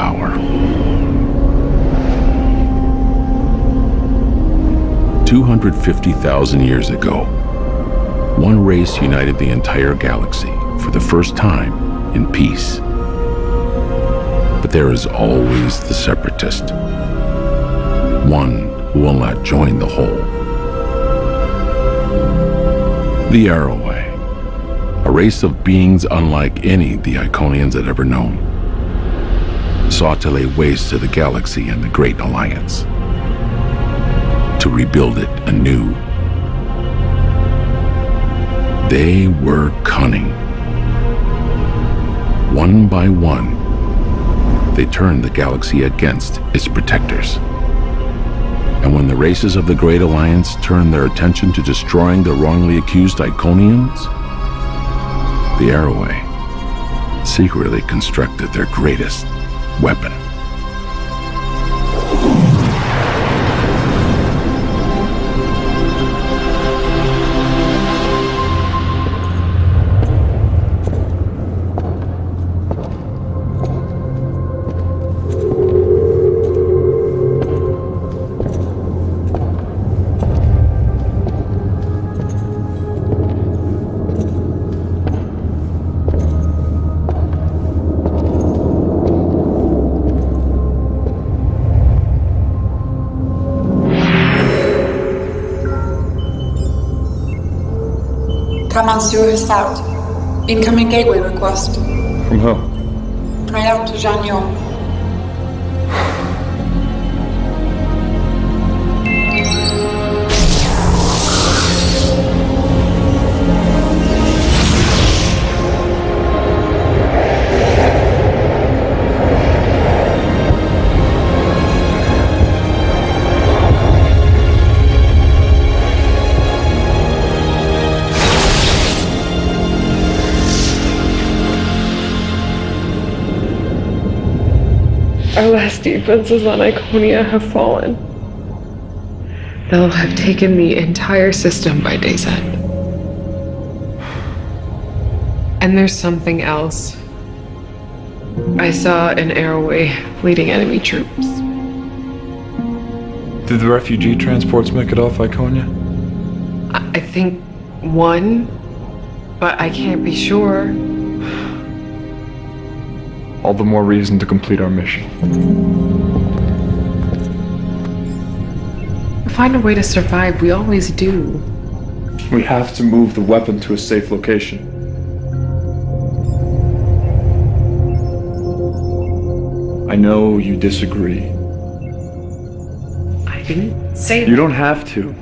power. 250,000 years ago, one race united the entire galaxy for the first time in peace. But there is always the separatist, one who will not join the whole. The Arrowway, a race of beings unlike any the Iconians had ever known, sought to lay waste to the galaxy and the Great Alliance to rebuild it anew. They were cunning. One by one, they turned the galaxy against its protectors. And when the races of the Great Alliance turned their attention to destroying the wrongly accused Iconians, the Arrowway secretly constructed their greatest weapon. South. Incoming gateway request. From who? Prior to Janyo. Our last defenses on Iconia have fallen. They'll have taken the entire system by day's end. And there's something else. I saw an airway leading enemy troops. Did the refugee transports make it off Iconia? I I think one, but I can't be sure. All the more reason to complete our mission. Find a way to survive, we always do. We have to move the weapon to a safe location. I know you disagree. I didn't say You don't have to.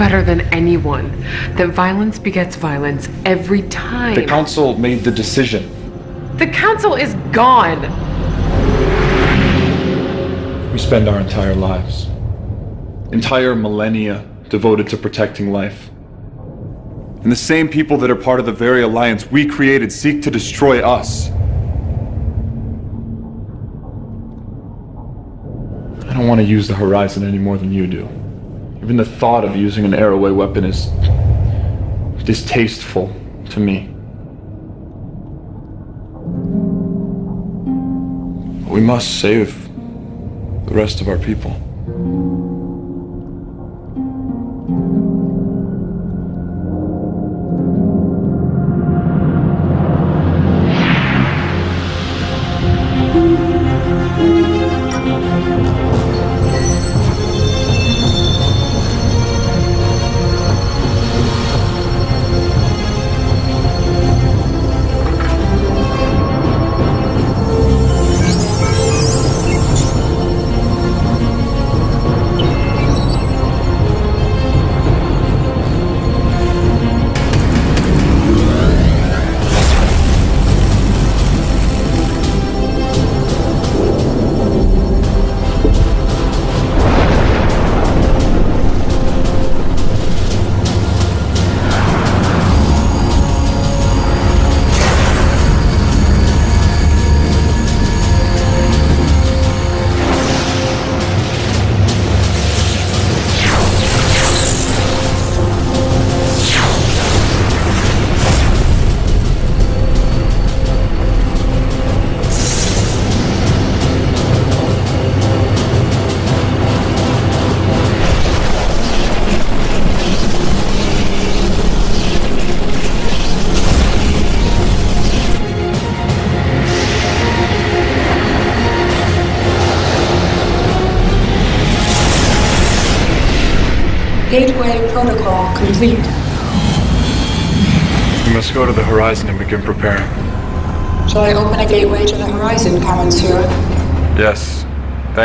Better than anyone that violence begets violence every time. The council made the decision. The council is gone. We spend our entire lives, entire millennia devoted to protecting life. And the same people that are part of the very alliance we created seek to destroy us. I don't want to use the Horizon any more than you do. Even the thought of using an Arrowway weapon is distasteful to me. We must save the rest of our people.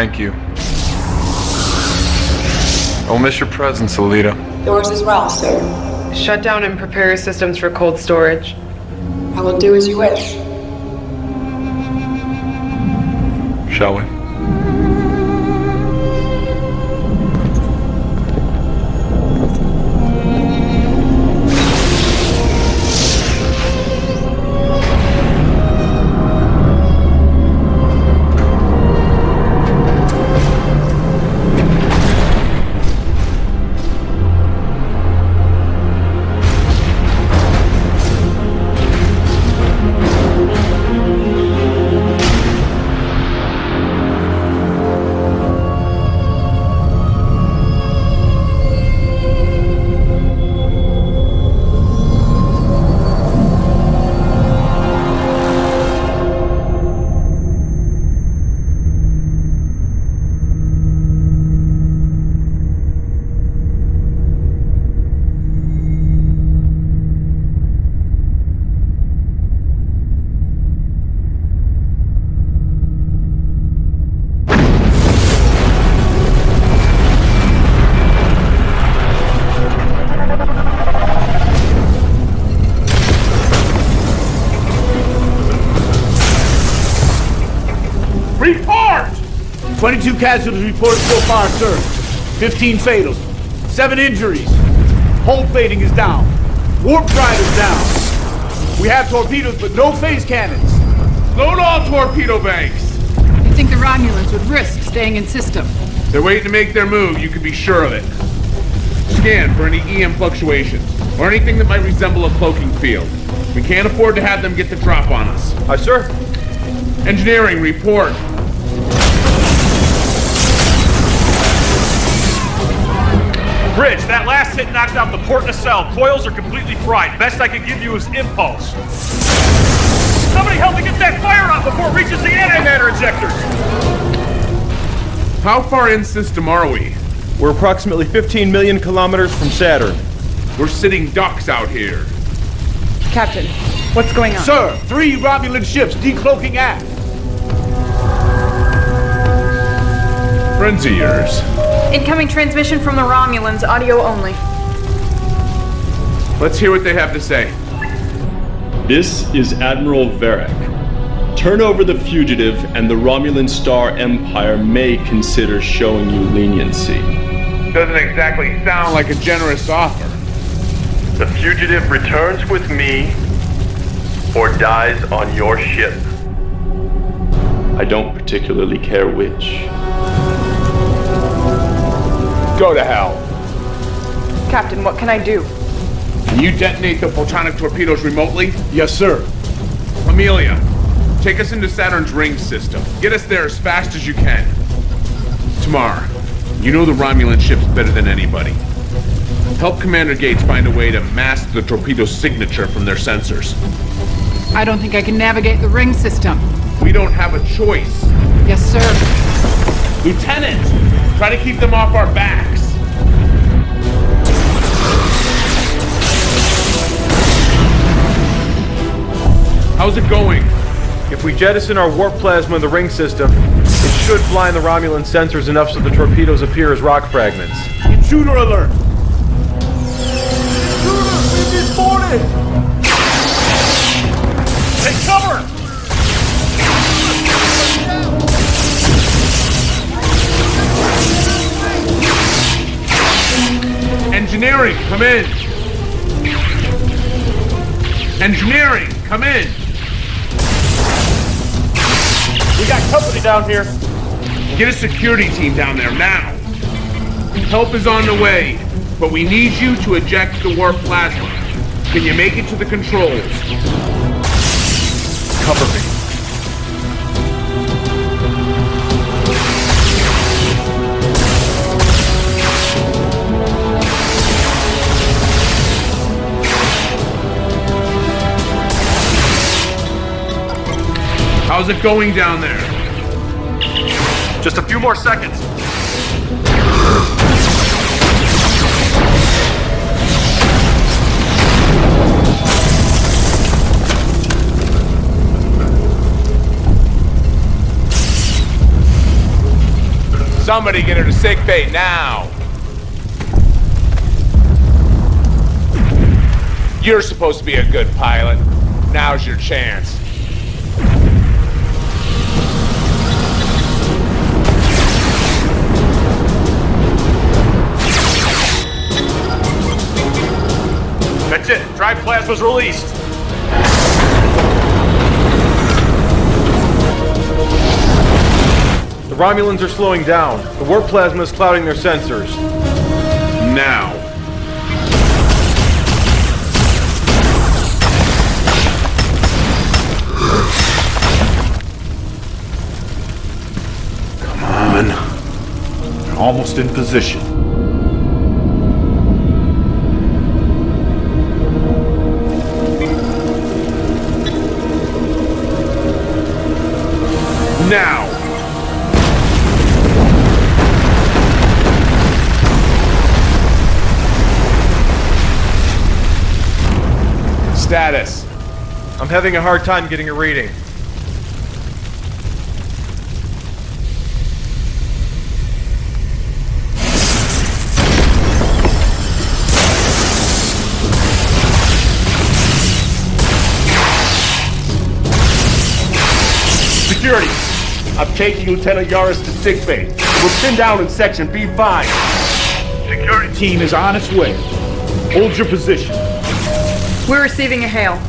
Thank you. I will miss your presence, Alita. Yours as well, sir. Shut down and prepare your systems for cold storage. I will do as you wish. 22 casualties reported so far, sir. 15 fatals. 7 injuries. Hull plating is down. Warp drive is down. We have torpedoes, but no phase cannons. Load all torpedo banks. You think the Romulans would risk staying in system? They're waiting to make their move, you can be sure of it. Scan for any EM fluctuations, or anything that might resemble a cloaking field. We can't afford to have them get the drop on us. Aye, sir. Engineering, report. Bridge, that last hit knocked out the port nacelle. Coils are completely fried. Best I could give you is impulse. Somebody help me get that fire out before it reaches the antimatter injectors! How far in system are we? We're approximately 15 million kilometers from Saturn. We're sitting ducks out here. Captain, what's going on? Sir, three Romulan ships decloaking aft. Friends of yours. Incoming transmission from the Romulans, audio only. Let's hear what they have to say. This is Admiral Varek. Turn over the fugitive, and the Romulan Star Empire may consider showing you leniency. Doesn't exactly sound like a generous offer. The fugitive returns with me or dies on your ship. I don't particularly care which. Go to hell. Captain, what can I do? Can you detonate the photonic torpedoes remotely? Yes, sir. Amelia, take us into Saturn's ring system. Get us there as fast as you can. Tamar, you know the Romulan ships better than anybody. Help Commander Gates find a way to mask the torpedo signature from their sensors. I don't think I can navigate the ring system. We don't have a choice. Yes, sir. Lieutenant, try to keep them off our backs. How's it going? If we jettison our warp plasma in the ring system, it should blind the Romulan sensors enough so the torpedoes appear as rock fragments. Intruder alert! Intruder, we've been boarded! Engineering, come in. Engineering, come in. We got company down here. Get a security team down there now. Help is on the way, but we need you to eject the warp plasma. Can you make it to the controls? Cover me. How's it going down there? Just a few more seconds. Somebody get her to sick bay now! You're supposed to be a good pilot. Now's your chance. That's it. Drive plasma's released. The Romulans are slowing down. The warp plasma is clouding their sensors. Now. Come on. They're almost in position. Status. I'm having a hard time getting a reading. Security, I'm taking Lieutenant Yaris to sickbay. We're pinned down in section B5. Security team is on its way. Hold your position. We're receiving a hail.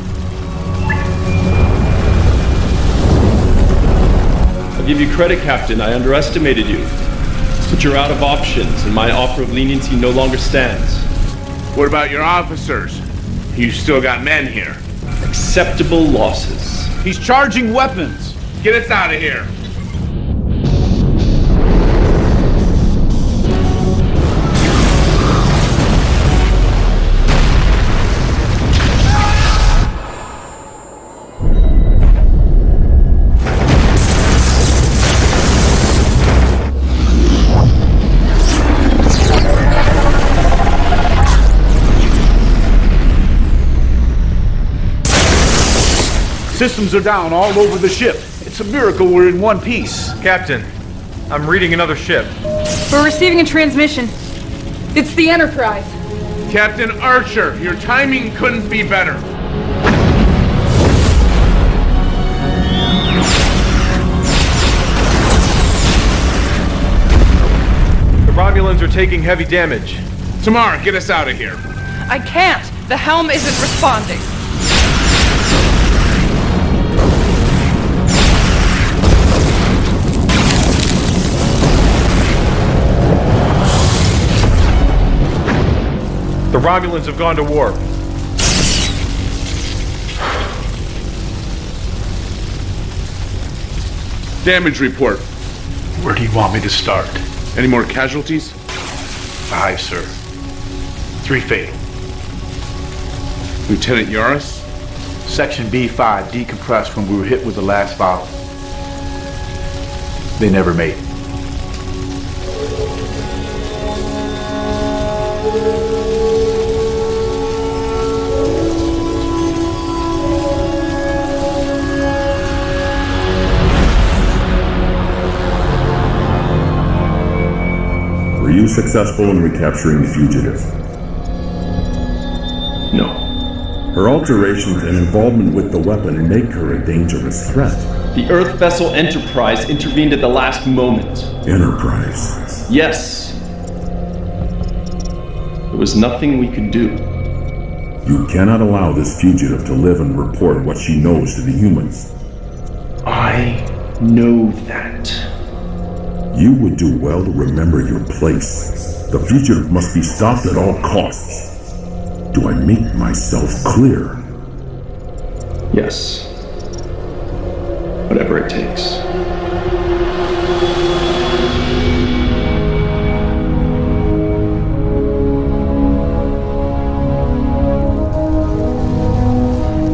I'll give you credit, Captain. I underestimated you. But you're out of options, and my offer of leniency no longer stands. What about your officers? You still got men here. Acceptable losses. He's charging weapons. Get us out of here. Systems are down all over the ship. It's a miracle we're in one piece. Captain, I'm reading another ship. We're receiving a transmission. It's the Enterprise. Captain Archer, your timing couldn't be better. The Romulans are taking heavy damage. Tamara, get us out of here. I can't. The helm isn't responding. The Romulans have gone to war. Damage report. Where do you want me to start? Any more casualties? Five, sir. Three fatal. Lieutenant Yaris? Section B5 decompressed when we were hit with the last volley. They never made it. You successful in recapturing the fugitive? No. Her alterations and involvement with the weapon make her a dangerous threat. The Earth vessel Enterprise intervened at the last moment. Enterprise. Yes. There was nothing we could do. You cannot allow this fugitive to live and report what she knows to the humans. I know that. You would do well to remember your place. The fugitive must be stopped at all costs. Do I make myself clear? Yes. Whatever it takes.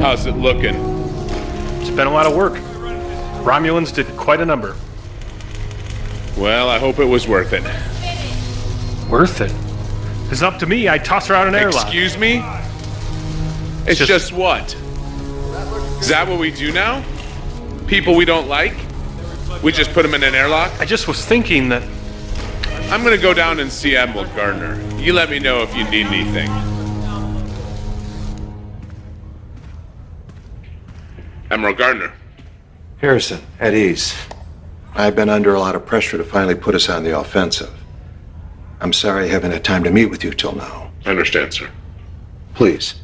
How's it looking? It's been a lot of work. Romulans did quite a number. Well, I hope it was worth it. Worth it? It's up to me. I toss her out an airlock. Excuse me? It's just- just what? Is that what we do now? People we don't like? We just put them in an airlock? I just was thinking that I'm gonna go down and see Admiral Gardner. You let me know if you need anything. Admiral Gardner. Harrison, at ease. I've been under a lot of pressure to finally put us on the offensive. I'm sorry I haven't had time to meet with you till now. I understand, sir. Please.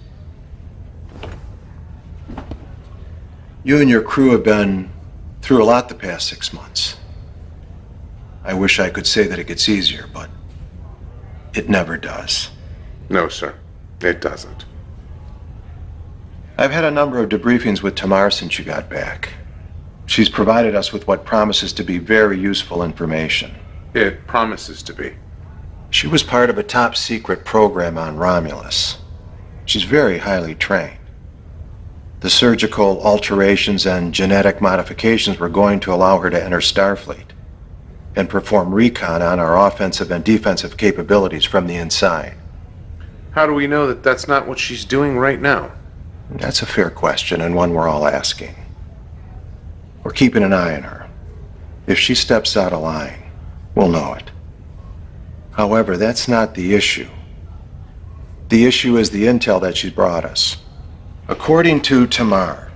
You and your crew have been through a lot the past six months. I wish I could say that it gets easier, but it never does. No, sir. It doesn't. I've had a number of debriefings with Tamar since you got back. She's provided us with what promises to be very useful information. It promises to be. She was part of a top secret program on Romulus. She's very highly trained. The surgical alterations and genetic modifications were going to allow her to enter Starfleet and perform recon on our offensive and defensive capabilities from the inside. How do we know that that's not what she's doing right now? That's a fair question and one we're all asking. We're keeping an eye on her. If she steps out of line, we'll know it. However, that's not the issue. The issue is the intel that she's brought us. According to Tamar,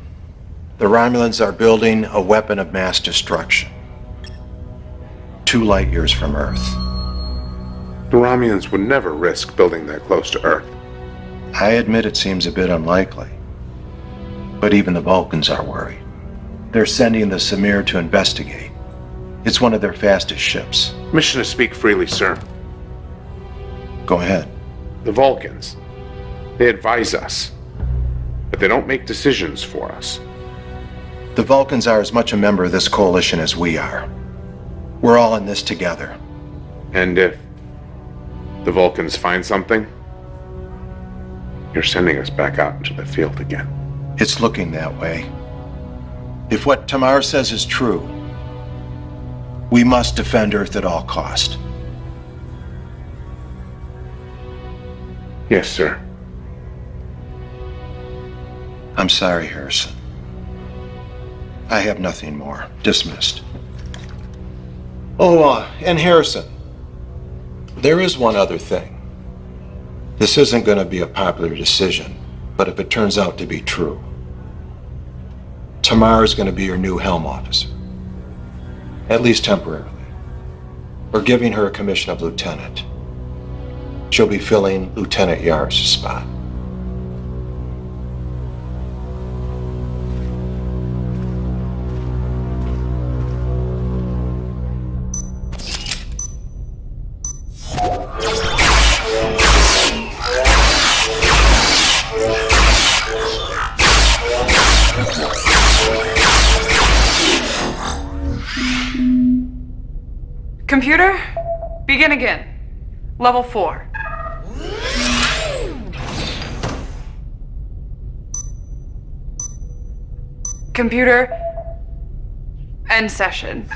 the Romulans are building a weapon of mass destruction. Two light years from Earth. The Romulans would never risk building that close to Earth. I admit it seems a bit unlikely. But even the Vulcans are worried. They're sending the Samir to investigate. It's one of their fastest ships. Mission to speak freely, sir. Go ahead. The Vulcans. They advise us. But they don't make decisions for us. The Vulcans are as much a member of this coalition as we are. We're all in this together. And if the Vulcans find something, you're sending us back out into the field again. It's looking that way. If what Tamar says is true, we must defend Earth at all cost. Yes, sir. I'm sorry, Harrison. I have nothing more. Dismissed. Oh, uh, and Harrison, there is one other thing. This isn't going to be a popular decision, but if it turns out to be true, Tamar is going to be your new helm officer. At least temporarily. We're giving her a commission of lieutenant. She'll be filling Lieutenant Yar's spot. Begin again. Level 4. Computer, end session.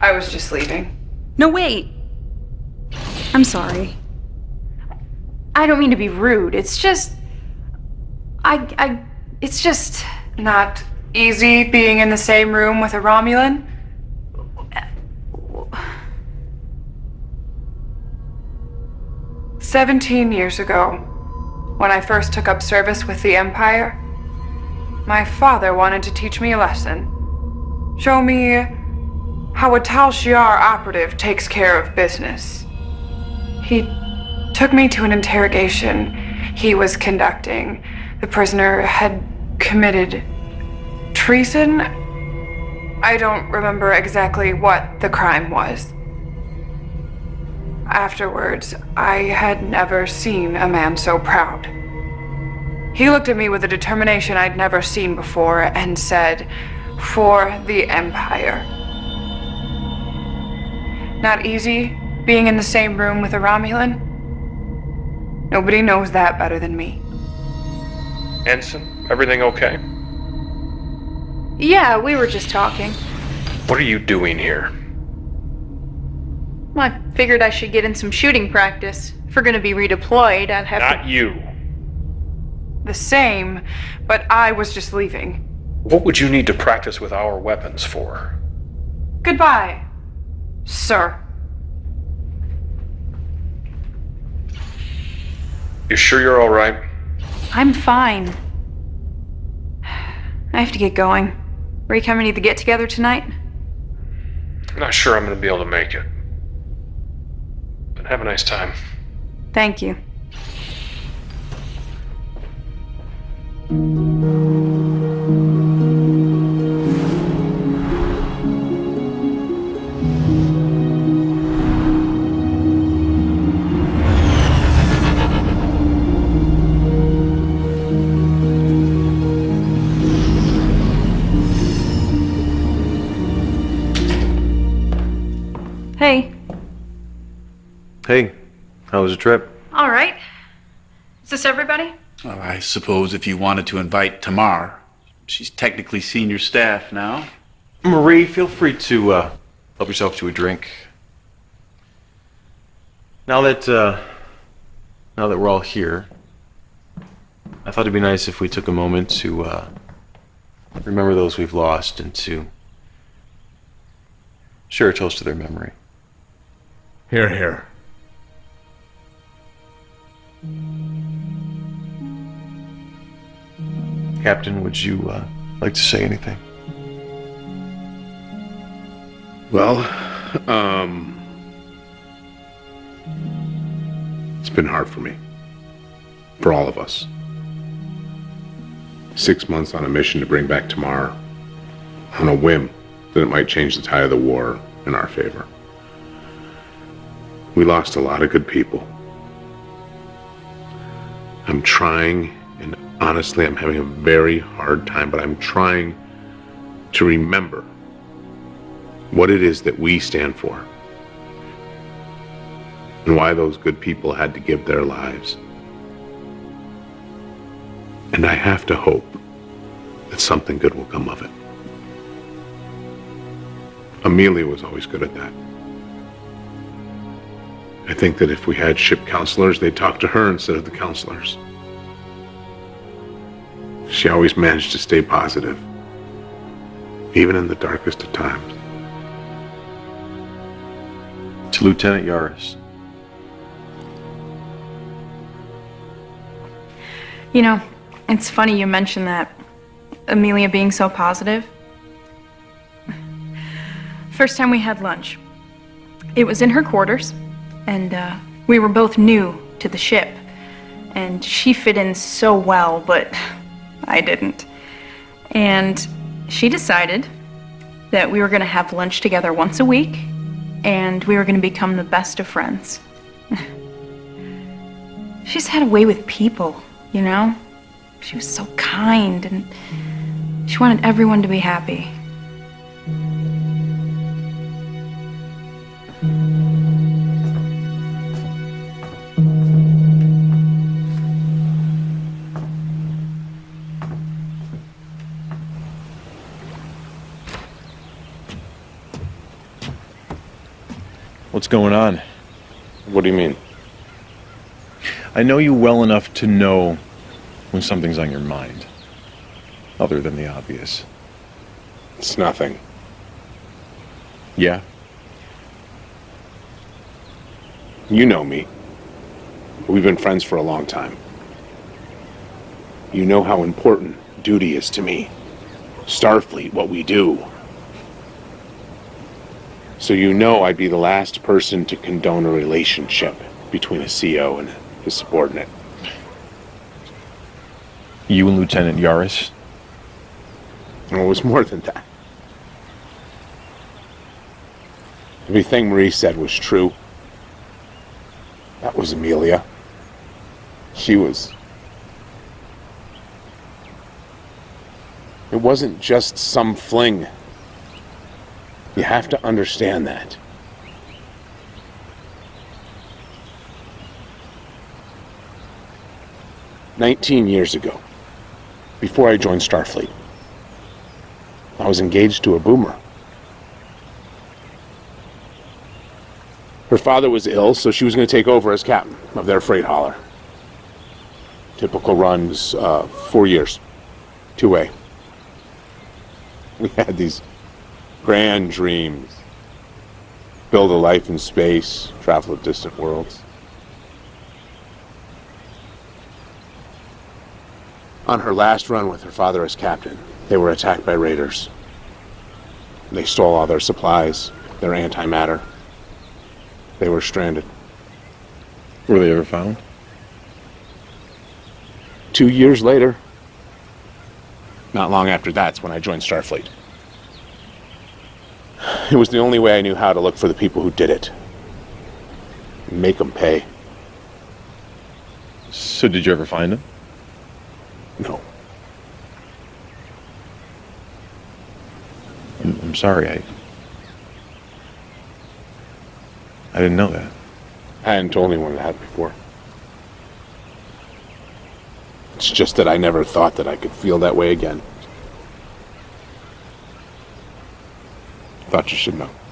I was just leaving. No, wait. I'm sorry. I don't mean to be rude. It's just. I. I. It's just. Not easy being in the same room with a Romulan. Seventeen years ago, when I first took up service with the Empire, my father wanted to teach me a lesson. Show me how a Tal Shiar operative takes care of business. He took me to an interrogation he was conducting. The prisoner had committed treason. I don't remember exactly what the crime was. Afterwards, I had never seen a man so proud. He looked at me with a determination I'd never seen before and said, For the Empire. Not easy being in the same room with a Romulan? Nobody knows that better than me. Ensign, everything okay? Yeah, we were just talking. What are you doing here? Well, I figured I should get in some shooting practice. If we're gonna be redeployed, I'd have Not to- you. The same, but I was just leaving. What would you need to practice with our weapons for? Goodbye, sir. You sure you're all right? I'm fine. I have to get going. Are you coming to the get together tonight? I'm not sure I'm going to be able to make it. Have a nice time. Thank you. Hey, Hey, how was the trip? all right. Is this everybody? Well, I suppose if you wanted to invite Tamar, she's technically senior staff now. Marie, feel free to uh, help yourself to a drink. Now that uh, now that we're all here, I thought it'd be nice if we took a moment to uh, remember those we've lost and to share a toast to their memory. Hear, hear. Captain, would you uh, like to say anything? Well, um. It's been hard for me. For all of us. Six months on a mission to bring back Tamar. On a whim that it might change the tide of the war in our favor. We lost a lot of good people. I'm trying, and honestly, I'm having a very hard time, but I'm trying to remember what it is that we stand for and why those good people had to give their lives. And I have to hope that something good will come of it. Amelia was always good at that. I think that if we had ship counselors, they'd talk to her instead of the counselors. She always managed to stay positive, even in the darkest of times. To Lieutenant Yaris. You know, it's funny you mentioned that. Amelia being so positive. First time we had lunch, it was in her quarters, and uh, we were both new to the ship. And she fit in so well, but I didn't. And she decided that we were going to have lunch together once a week, and we were going to become the best of friends. She's had a way with people, you know? She was so kind, and she wanted everyone to be happy. What's going on? What do you mean? I know you well enough to know when something's on your mind. Other than the obvious. It's nothing. Yeah? You know me. We've been friends for a long time. You know how important duty is to me. Starfleet, what we do. So you know I'd be the last person to condone a relationship between a CO and his subordinate. You and Lieutenant Yaris? Well, it was more than that. Everything Marie said was true. That was Amelia. She was. It wasn't just some fling. You have to understand that. Nineteen years ago, before I joined Starfleet, I was engaged to a boomer. Her father was ill, so she was going to take over as captain of their freight hauler. Typical runs, uh, four years, two way. We had these grand dreams build a life in space, travel to distant worlds. On her last run with her father as captain, they were attacked by raiders. They stole all their supplies, their antimatter. They were stranded. Were they ever found? Two years later, not long after that's when I joined Starfleet. It was the only way I knew how to look for the people who did it. Make them pay. So did you ever find them? No. I'm, I'm sorry, I... I didn't know that. I hadn't told anyone that before. It's just that I never thought that I could feel that way again. Thought you should know.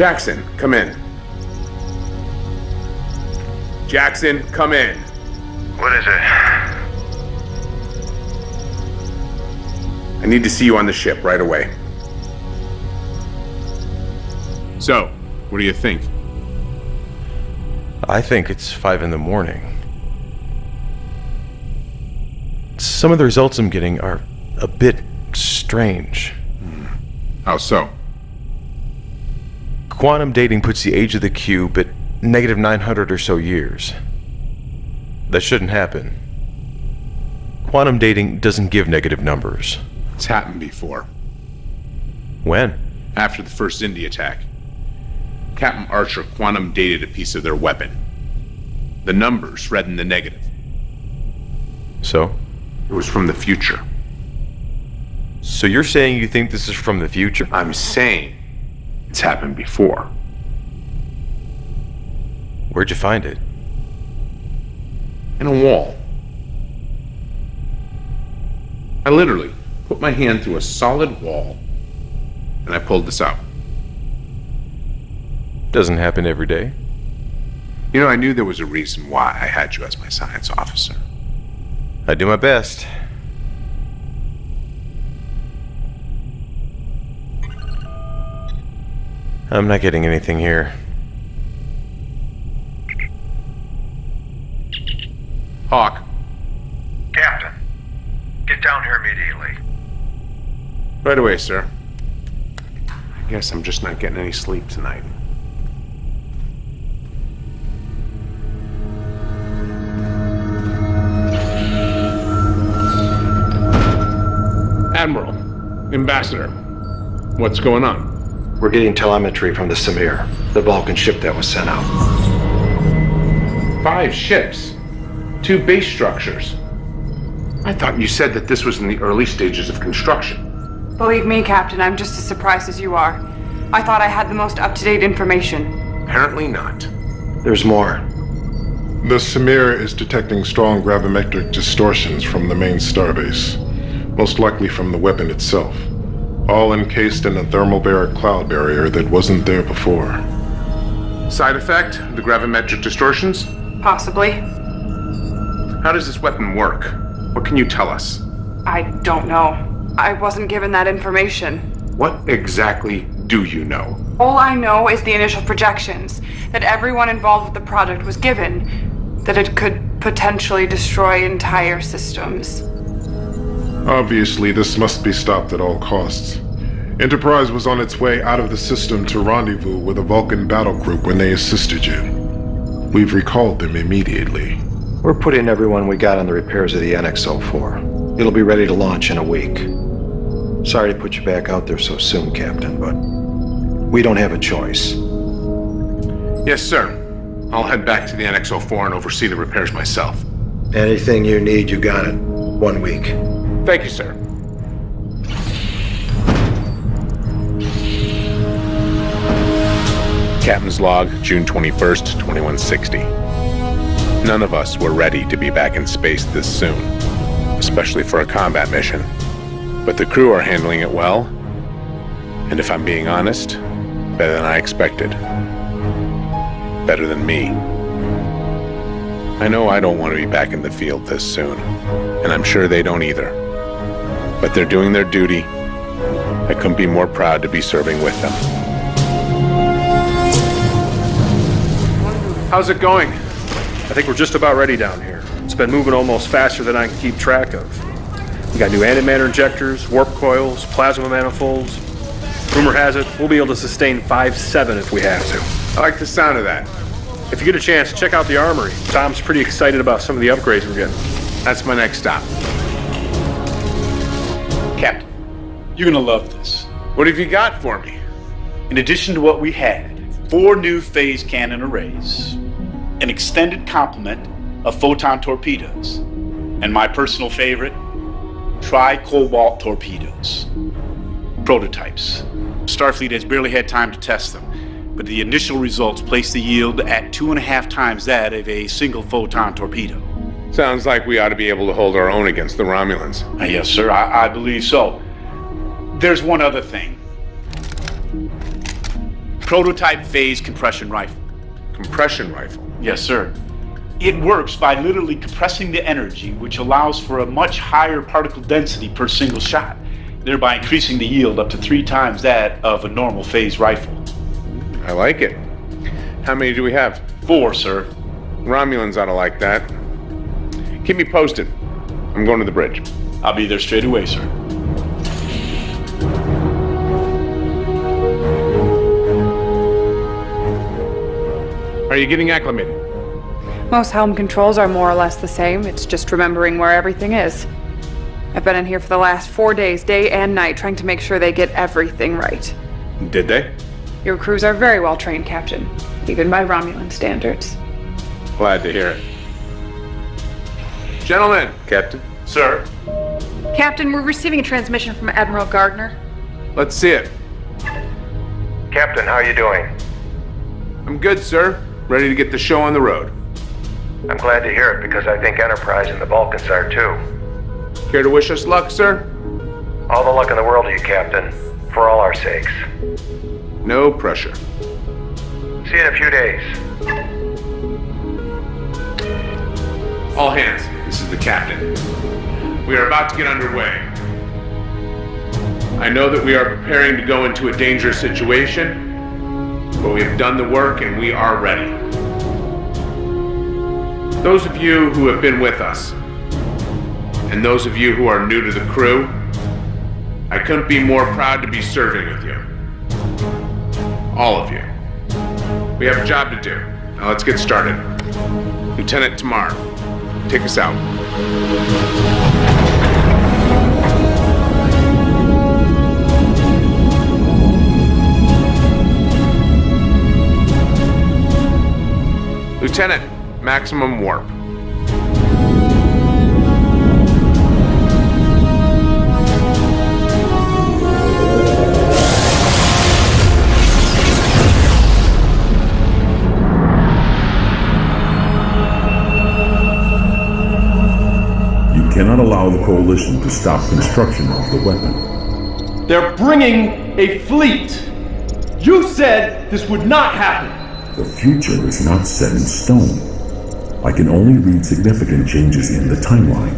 Jackson, come in. Jackson, come in. What is it? I need to see you on the ship right away. So, what do you think? I think it's five in the morning. Some of the results I'm getting are a bit strange. How so? Quantum dating puts the age of the cube at negative 900 or so years. That shouldn't happen. Quantum dating doesn't give negative numbers. It's happened before. When? After the first Xindi attack. Captain Archer quantum dated a piece of their weapon. The numbers read in the negative. So? It was from the future. So you're saying you think this is from the future? I'm saying it's happened before. Where'd you find it? In a wall. I literally put my hand through a solid wall and I pulled this out. Doesn't happen every day. You know, I knew there was a reason why I had you as my science officer. I do my best. I'm not getting anything here. Hawk. Captain, get down here immediately. Right away, sir. I guess I'm just not getting any sleep tonight. Admiral, Ambassador, what's going on? We're getting telemetry from the Samir, the Vulcan ship that was sent out. Five ships. Two base structures. I thought you said that this was in the early stages of construction. Believe me, Captain, I'm just as surprised as you are. I thought I had the most up to date information. Apparently not. There's more. The Samir is detecting strong gravimetric distortions from the main starbase, most likely from the weapon itself, all encased in a thermobaric cloud barrier that wasn't there before. Side effect? The gravimetric distortions? Possibly. How does this weapon work? What can you tell us? I don't know. I wasn't given that information. What exactly do you know? All I know is the initial projections that everyone involved with the project was given, that it could potentially destroy entire systems. Obviously, this must be stopped at all costs. Enterprise was on its way out of the system to rendezvous with a Vulcan battle group when they assisted you. We've recalled them immediately. We're putting everyone we got on the repairs of the NX-04. It'll be ready to launch in a week. Sorry to put you back out there so soon, Captain, but we don't have a choice. Yes, sir. I'll head back to the NX-04 and oversee the repairs myself. Anything you need, you got it. One week. Thank you, sir. Captain's log, June 21st, 2160. None of us were ready to be back in space this soon, especially for a combat mission. But the crew are handling it well, and if I'm being honest, better than I expected. Better than me. I know I don't want to be back in the field this soon, and I'm sure they don't either. But they're doing their duty. I couldn't be more proud to be serving with them. How's it going? I think we're just about ready down here. It's been moving almost faster than I can keep track of. We got new antimatter injectors, warp coils, plasma manifolds. Rumor has it, we'll be able to sustain 5-7 if we have to. I like the sound of that. If you get a chance, check out the armory. Tom's pretty excited about some of the upgrades we're getting. That's my next stop. Captain, you're gonna love this. What have you got for me? In addition to what we had, four new phase cannon arrays, an extended complement of photon torpedoes, and my personal favorite, tri-cobalt torpedoes. Prototypes. Starfleet has barely had time to test them, but the initial results place the yield at two and a half times that of a single photon torpedo. Sounds like we ought to be able to hold our own against the Romulans. Uh, yes, sir, I, I believe so. There's one other thing. Prototype phase compression rifle. Compression rifle? Yes, sir. It works by literally compressing the energy, which allows for a much higher particle density per single shot, thereby increasing the yield up to three times that of a normal phase rifle. I like it. How many do we have? Four, sir. Romulans ought to like that. Keep me posted. I'm going to the bridge. I'll be there straight away, sir. Are you getting acclimated? Most helm controls are more or less the same. It's just remembering where everything is. I've been in here for the last four days, day and night, trying to make sure they get everything right. Did they? Your crews are very well trained, Captain, even by Romulan standards. Glad to hear it. Gentlemen. Captain? Sir? Captain, we're receiving a transmission from Admiral Gardner. Let's see it. Captain, how are you doing? I'm good, sir. Ready to get the show on the road. I'm glad to hear it because I think Enterprise and the Vulcans are too. Care to wish us luck, sir? All the luck in the world to you, Captain. For all our sakes. No pressure. See you in a few days. All hands, this is the captain. We are about to get underway. I know that we are preparing to go into a dangerous situation, but we have done the work and we are ready. Those of you who have been with us, and those of you who are new to the crew, I couldn't be more proud to be serving with you. All of you. We have a job to do. Now let's get started. Lieutenant Tamar, take us out. Lieutenant, maximum warp. Cannot allow the Coalition to stop construction of the weapon. They're bringing a fleet. You said this would not happen. The future is not set in stone. I can only read significant changes in the timeline.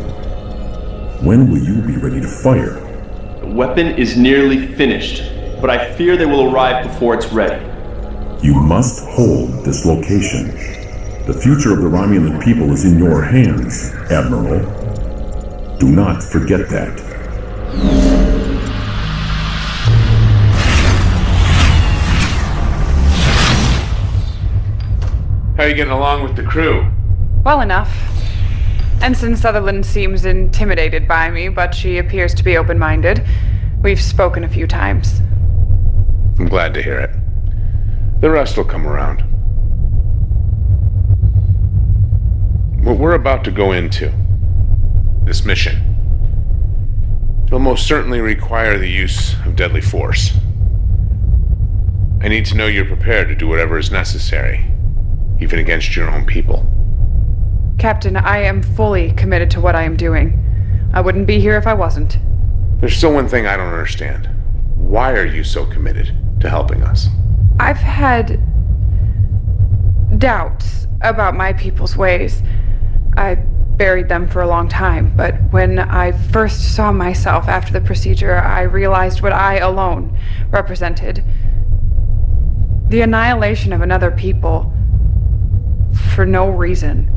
When will you be ready to fire? The weapon is nearly finished, but I fear they will arrive before it's ready. You must hold this location. The future of the Romulan people is in your hands, Admiral. Do not forget that. How are you getting along with the crew? Well enough. Ensign Sutherland seems intimidated by me, but she appears to be open minded. We've spoken a few times. I'm glad to hear it. The rest will come around. What we're about to go into, this mission, will most certainly require the use of deadly force. I need to know you're prepared to do whatever is necessary, even against your own people. Captain, I am fully committed to what I am doing. I wouldn't be here if I wasn't. There's still one thing I don't understand. Why are you so committed to helping us? I've had doubts about my people's ways. I buried them for a long time, but when I first saw myself after the procedure, I realized what I alone represented the annihilation of another people for no reason.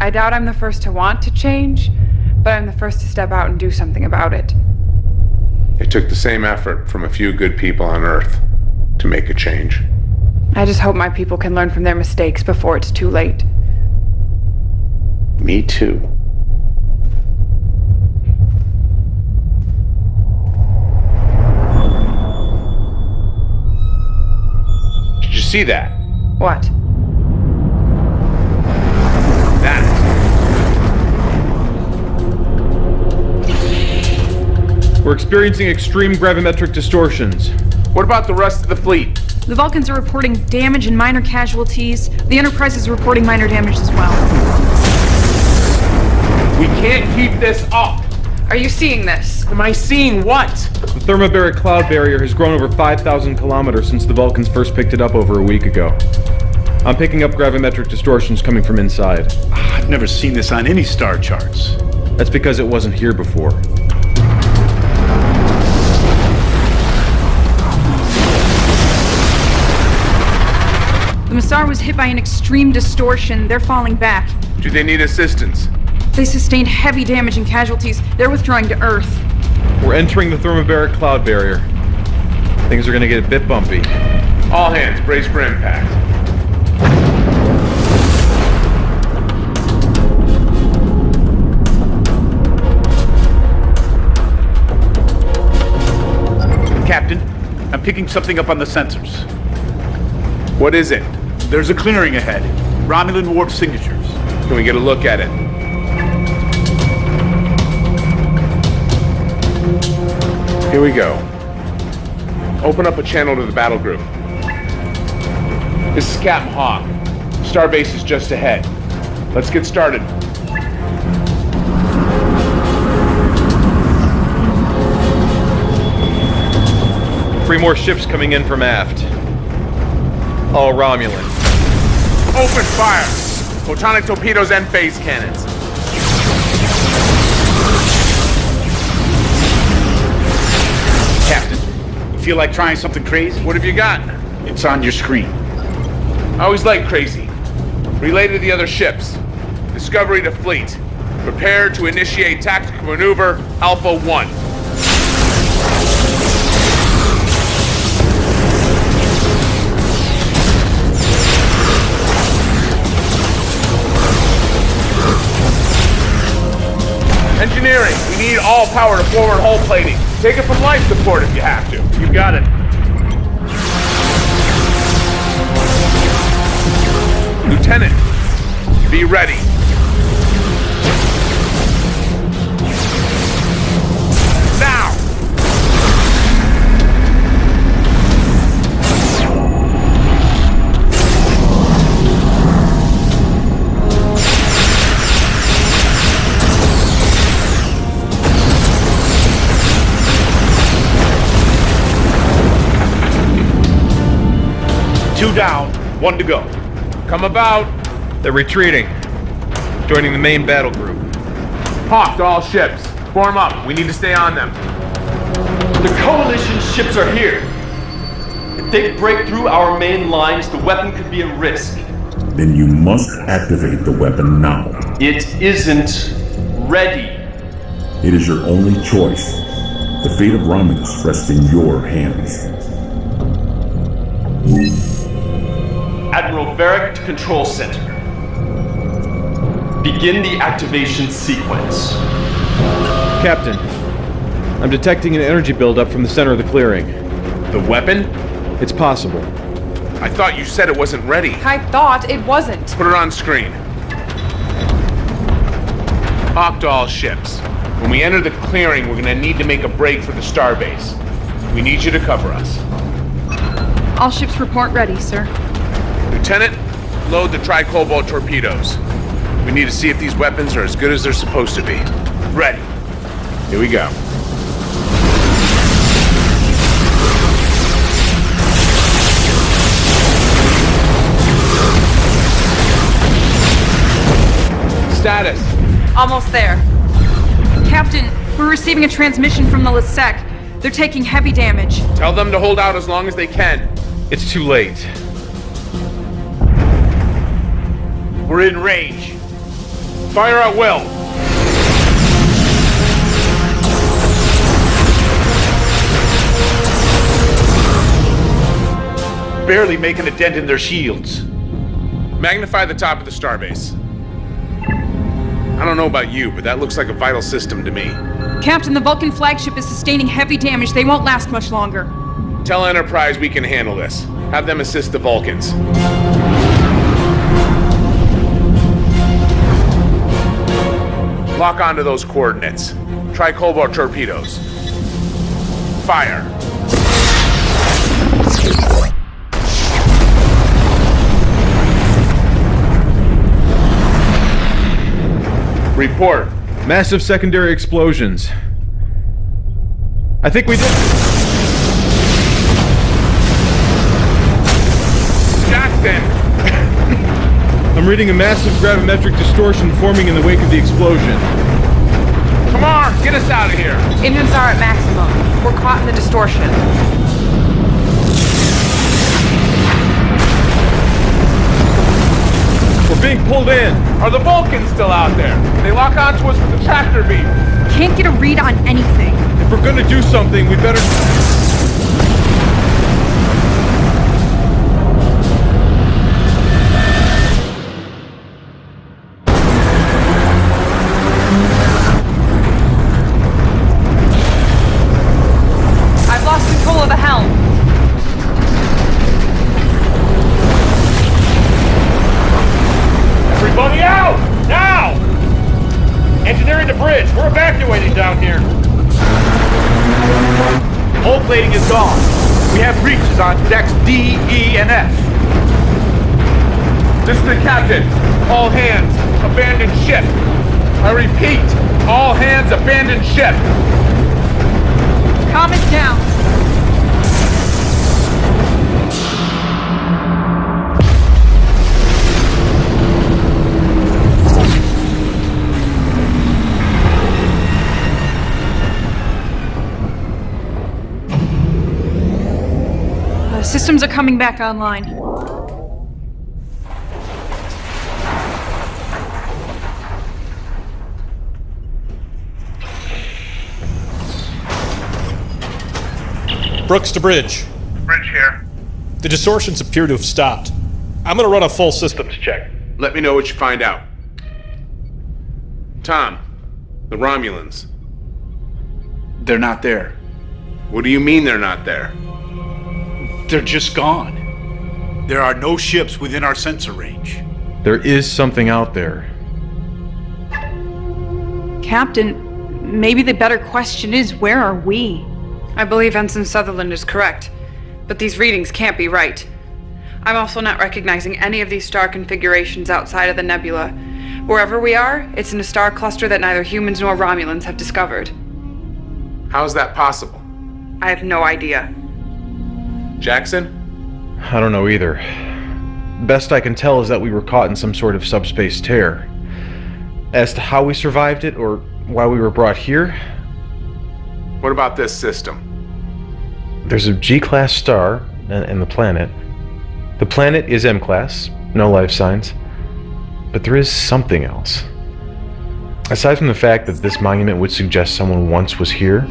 I doubt I'm the first to want to change, but I'm the first to step out and do something about it. It took the same effort from a few good people on Earth to make a change. I just hope my people can learn from their mistakes before it's too late. Me too. Did you see that? What? That. We're experiencing extreme gravimetric distortions. What about the rest of the fleet? The Vulcans are reporting damage and minor casualties. The Enterprise is reporting minor damage as well. We can't keep this up. Are you seeing this? Am I seeing what? The thermobaric cloud barrier has grown over 5,000 kilometers since the Vulcans first picked it up over a week ago. I'm picking up gravimetric distortions coming from inside. Ah, I've never seen this on any star charts. That's because it wasn't here before. The Massar was hit by an extreme distortion. They're falling back. Do they need assistance? They sustained heavy damage and casualties. They're withdrawing to Earth. We're entering the thermobaric cloud barrier. Things are gonna get a bit bumpy. All hands, brace for impact. Captain, I'm picking something up on the sensors. What is it? There's a clearing ahead. Romulan warp signatures. Can we get a look at it? Here we go. Open up a channel to the battle group. This is Captain Hawk. Starbase is just ahead. Let's get started. Three more ships coming in from aft. All Romulan. Open fire! Photonic torpedoes and phase cannons. Feel like trying something crazy? What have you got? It's on your screen. I always like crazy. Relay to the other ships. Discovery to fleet. Prepare to initiate tactical maneuver Alpha 1. Engineering, we need all power to forward hull plating. Take it from life support if you have to. You got it. Lieutenant, be ready. Two down, one to go. Come about. They're retreating. Joining the main battle group. Hawk to all ships. Form up. We need to stay on them. The Coalition ships are here. If they break through our main lines, the weapon could be at risk. Then you must activate the weapon now. It isn't ready. It is your only choice. The fate of Romulus rests in your hands. Admiral Varric to Control Center. Begin the activation sequence. Captain, I'm detecting an energy buildup from the center of the clearing. The weapon? It's possible. I thought you said it wasn't ready. I thought it wasn't. Put it on screen. Hawk to all ships. When we enter the clearing, we're gonna need to make a break for the starbase. We need you to cover us. All ships report ready, sir. Lieutenant, load the tri-cobalt torpedoes. We need to see if these weapons are as good as they're supposed to be. Ready. Here we go. Status. Almost there. Captain, we're receiving a transmission from the Lisek. They're taking heavy damage. Tell them to hold out as long as they can. It's too late. We're in range. Fire at will. Barely making a dent in their shields. Magnify the top of the starbase. I don't know about you, but that looks like a vital system to me. Captain, the Vulcan flagship is sustaining heavy damage. They won't last much longer. Tell Enterprise we can handle this. Have them assist the Vulcans. Lock onto those coordinates. tri-cobalt torpedoes. Fire. Report. Massive secondary explosions. I think we did. I'm reading a massive gravimetric distortion forming in the wake of the explosion. Come on, get us out of here. Engines are at maximum. We're caught in the distortion. We're being pulled in. Are the Vulcans still out there? They lock onto us with the tractor beam. Can't get a read on anything. If we're gonna do something, we better. Breaches on decks D, E, and F. This is the captain. All hands, abandon ship. I repeat, all hands, abandon ship. Calm it down. systems are coming back online. Brooks to Bridge. Bridge here. The distortions appear to have stopped. I'm gonna run a full systems check. Let me know what you find out. Tom, the Romulans. They're not there. What do you mean they're not there? They're just gone. There are no ships within our sensor range. There is something out there. Captain, maybe the better question is where are we? I believe Ensign Sutherland is correct, but these readings can't be right. I'm also not recognizing any of these star configurations outside of the nebula. Wherever we are, it's in a star cluster that neither humans nor Romulans have discovered. How's that possible? I have no idea. Jackson? I don't know either. Best I can tell is that we were caught in some sort of subspace tear. As to how we survived it or why we were brought here, What about this system? there's a G class star and, and the planet. The planet is M class, no life signs. But there is something else. Aside from the fact that this monument would suggest someone once was here,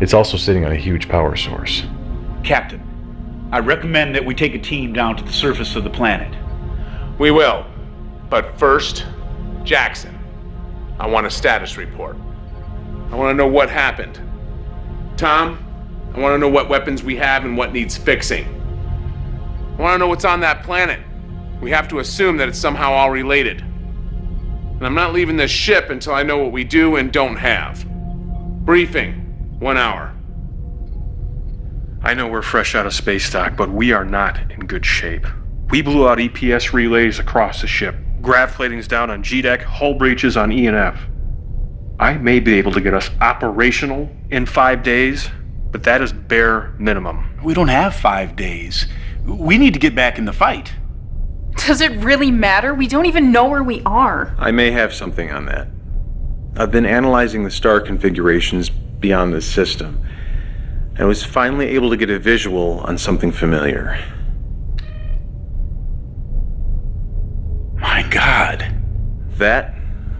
it's also sitting on a huge power source. Captain, I recommend that we take a team down to the surface of the planet. We will. But first, Jackson. I want a status report. I want to know what happened. Tom, I want to know what weapons we have and what needs fixing. I want to know what's on that planet. We have to assume that it's somehow all related. And I'm not leaving this ship until I know what we do and don't have. Briefing. One hour. I know we're fresh out of space dock, but we are not in good shape. We blew out EPS relays across the ship, grav platings down on G deck, hull breaches on E and F. I may be able to get us operational in five days, but that is bare minimum. We don't have five days. We need to get back in the fight. Does it really matter? We don't even know where we are. I may have something on that. I've been analyzing the star configurations beyond this system, and was finally able to get a visual on something familiar. My God. That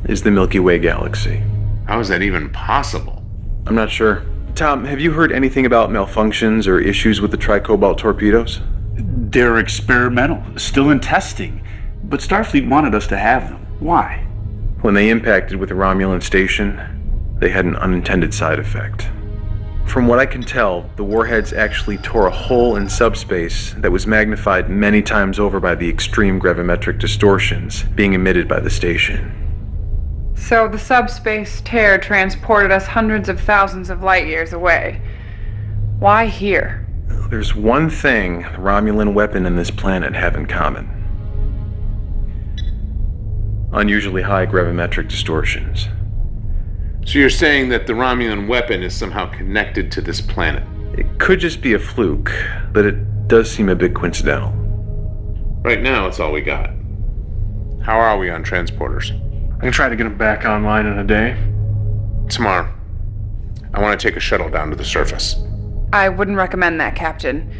is the Milky Way galaxy. How is that even possible? I'm not sure. Tom, have you heard anything about malfunctions or issues with the tricobalt torpedoes? They're experimental, still in testing. But Starfleet wanted us to have them. Why? When they impacted with the Romulan station, they had an unintended side effect. From what I can tell, the warheads actually tore a hole in subspace that was magnified many times over by the extreme gravimetric distortions being emitted by the station. So the subspace tear transported us hundreds of thousands of light years away. Why here? There's one thing the Romulan weapon and this planet have in common unusually high gravimetric distortions. So you're saying that the Romulan weapon is somehow connected to this planet? It could just be a fluke, but it does seem a bit coincidental. Right now, it's all we got. How are we on transporters? I can try to get them back online in a day. Tomorrow. I want to take a shuttle down to the surface. I wouldn't recommend that, Captain.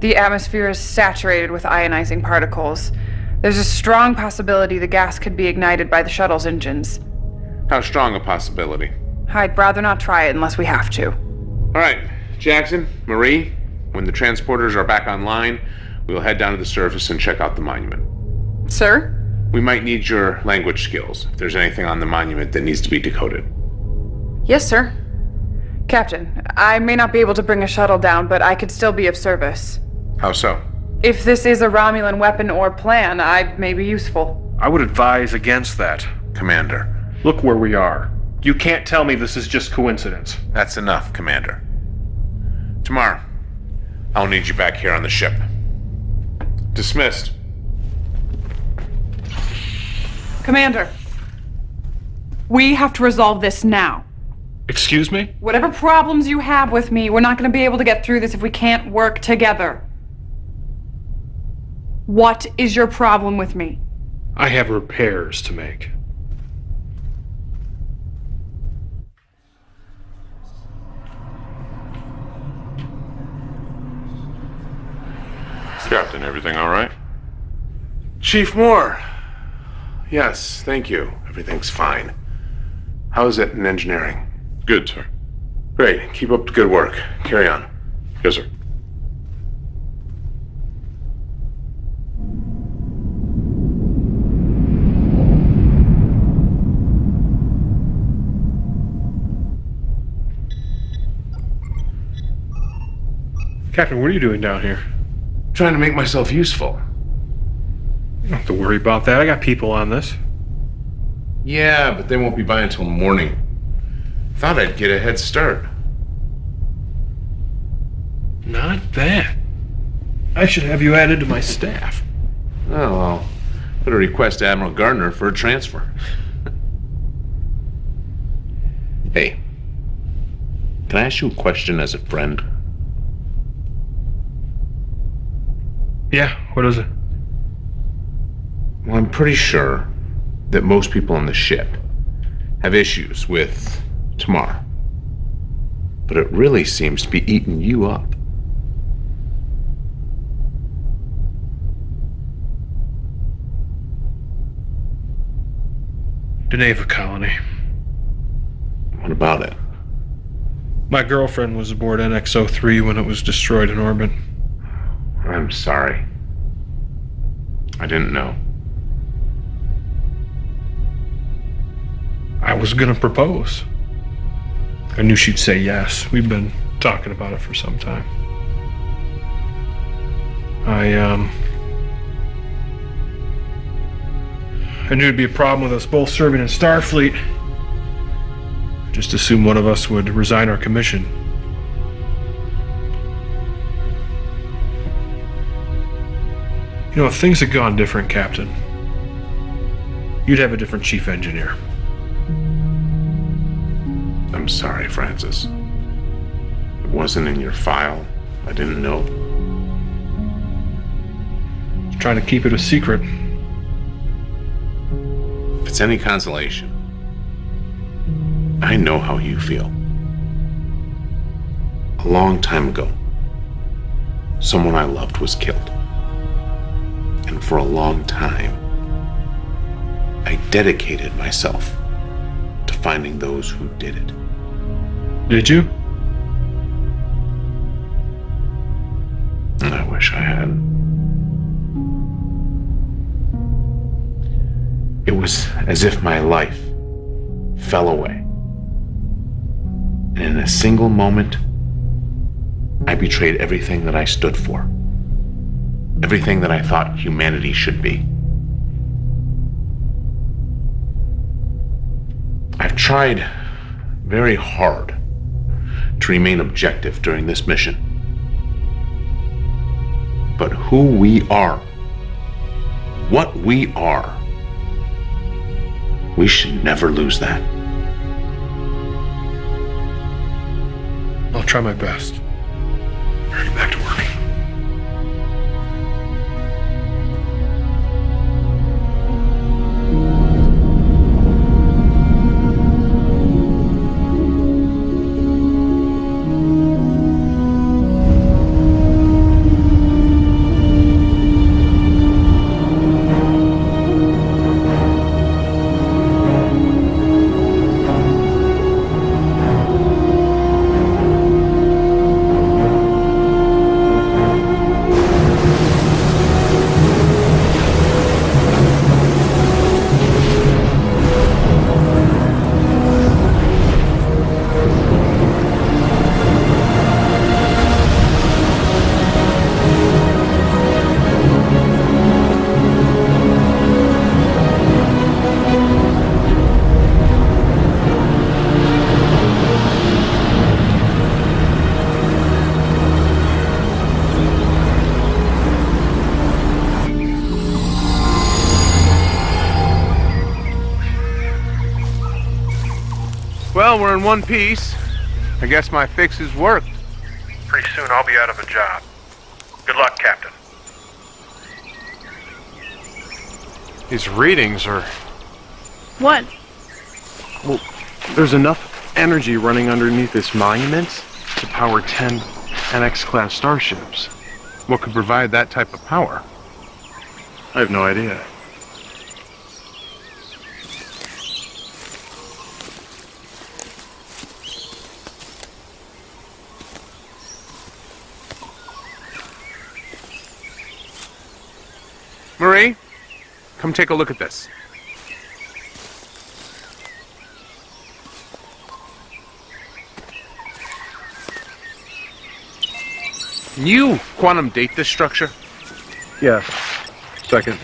The atmosphere is saturated with ionizing particles. There's a strong possibility the gas could be ignited by the shuttle's engines. How strong a possibility? I'd rather not try it unless we have to. All right, Jackson, Marie, when the transporters are back online, we'll head down to the surface and check out the monument. Sir? We might need your language skills if there's anything on the monument that needs to be decoded. Yes, sir. Captain, I may not be able to bring a shuttle down, but I could still be of service. How so? If this is a Romulan weapon or plan, I may be useful. I would advise against that. Commander. Look where we are. You can't tell me this is just coincidence. That's enough, Commander. Tomorrow, I'll need you back here on the ship. Dismissed. Commander, we have to resolve this now. Excuse me? Whatever problems you have with me, we're not going to be able to get through this if we can't work together. What is your problem with me? I have repairs to make. Captain, everything all right? Chief Moore. Yes, thank you. Everything's fine. How is it in engineering? Good, sir. Great. Keep up the good work. Carry on. Yes, sir. Captain, what are you doing down here? Trying to make myself useful. You don't have to worry about that. I got people on this. Yeah, but they won't be by until morning. Thought I'd get a head start. Not bad. I should have you added to my staff. Oh, well. Better request to Admiral Gardner for a transfer. hey. Can I ask you a question as a friend? Yeah, what is it? Well, I'm pretty sure that most people on the ship have issues with Tamar. But it really seems to be eating you up. Deneva colony. What about it? My girlfriend was aboard NX-03 when it was destroyed in orbit. I'm sorry. I didn't know. I was gonna propose. I knew she'd say yes. We've been talking about it for some time. I, um. I knew it'd be a problem with us both serving in Starfleet. Just assume one of us would resign our commission. You know, if things had gone different, Captain, you'd have a different chief engineer. I'm sorry, Francis. It wasn't in your file. I didn't know. Just trying to keep it a secret. If it's any consolation, I know how you feel. A long time ago, someone I loved was killed. And for a long time, I dedicated myself to finding those who did it. Did you? I wish I had. It was as if my life fell away. And in a single moment, I betrayed everything that I stood for. Everything that I thought humanity should be. I've tried very hard to remain objective during this mission. But who we are, what we are, we should never lose that. I'll try my best. Hurry back to work. In one piece. I guess my fix fixes worked. Pretty soon I'll be out of a job. Good luck, Captain. These readings are. What? Well, there's enough energy running underneath this monument to power 10 NX class starships. What could provide that type of power? I have no idea. Discovery, come take a look at this. Can you quantum date this structure? Yes. Second.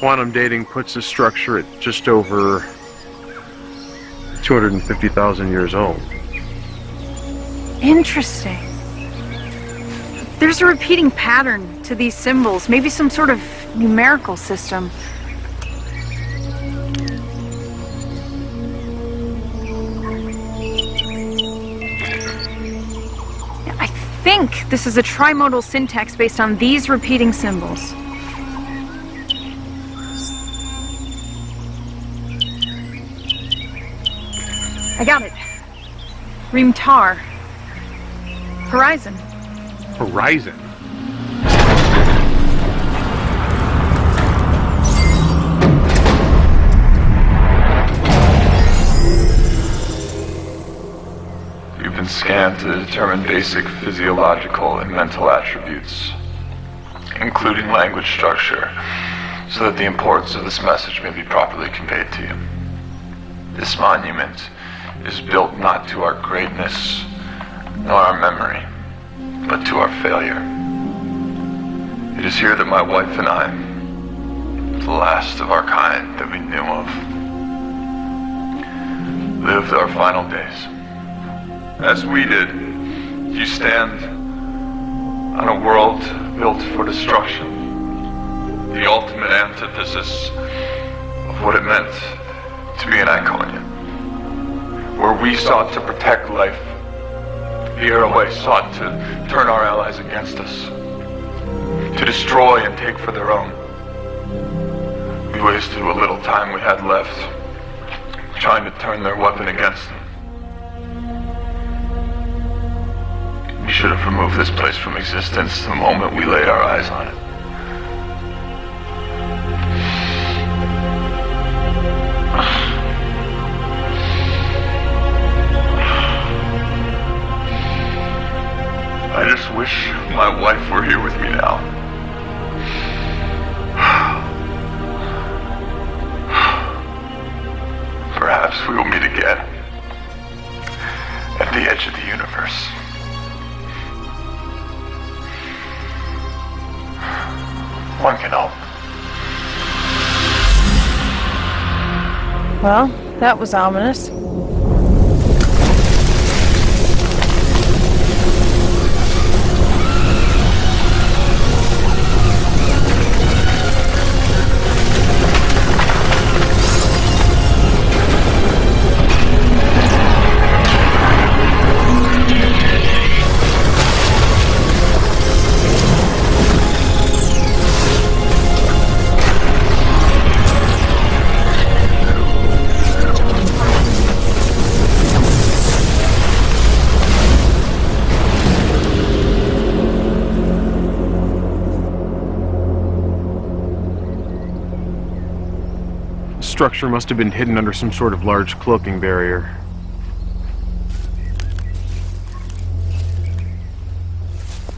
Quantum dating puts the structure at just over 250,000 years old. Interesting. There's a repeating pattern to these symbols, maybe some sort of numerical system. I think this is a trimodal syntax based on these repeating symbols. I got it. Reamtar. Horizon. Horizon. You've been scanned to determine basic physiological and mental attributes, including language structure, so that the importance of this message may be properly conveyed to you. This monument is built not to our greatness nor our memory, but to our failure. It is here that my wife and I, the last of our kind that we knew of, lived our final days. As we did, you stand on a world built for destruction, the ultimate antithesis of what it meant to be an Iconia. Where we sought to protect life, the Airway sought to turn our allies against us, to destroy and take for their own. We wasted what little time we had left, trying to turn their weapon against them. We should have removed this place from existence the moment we laid our eyes on it. I just wish my wife were here with me now. Perhaps we will meet again at the edge of the universe. One can hope. Well, that was ominous. Structure must have been hidden under some sort of large cloaking barrier.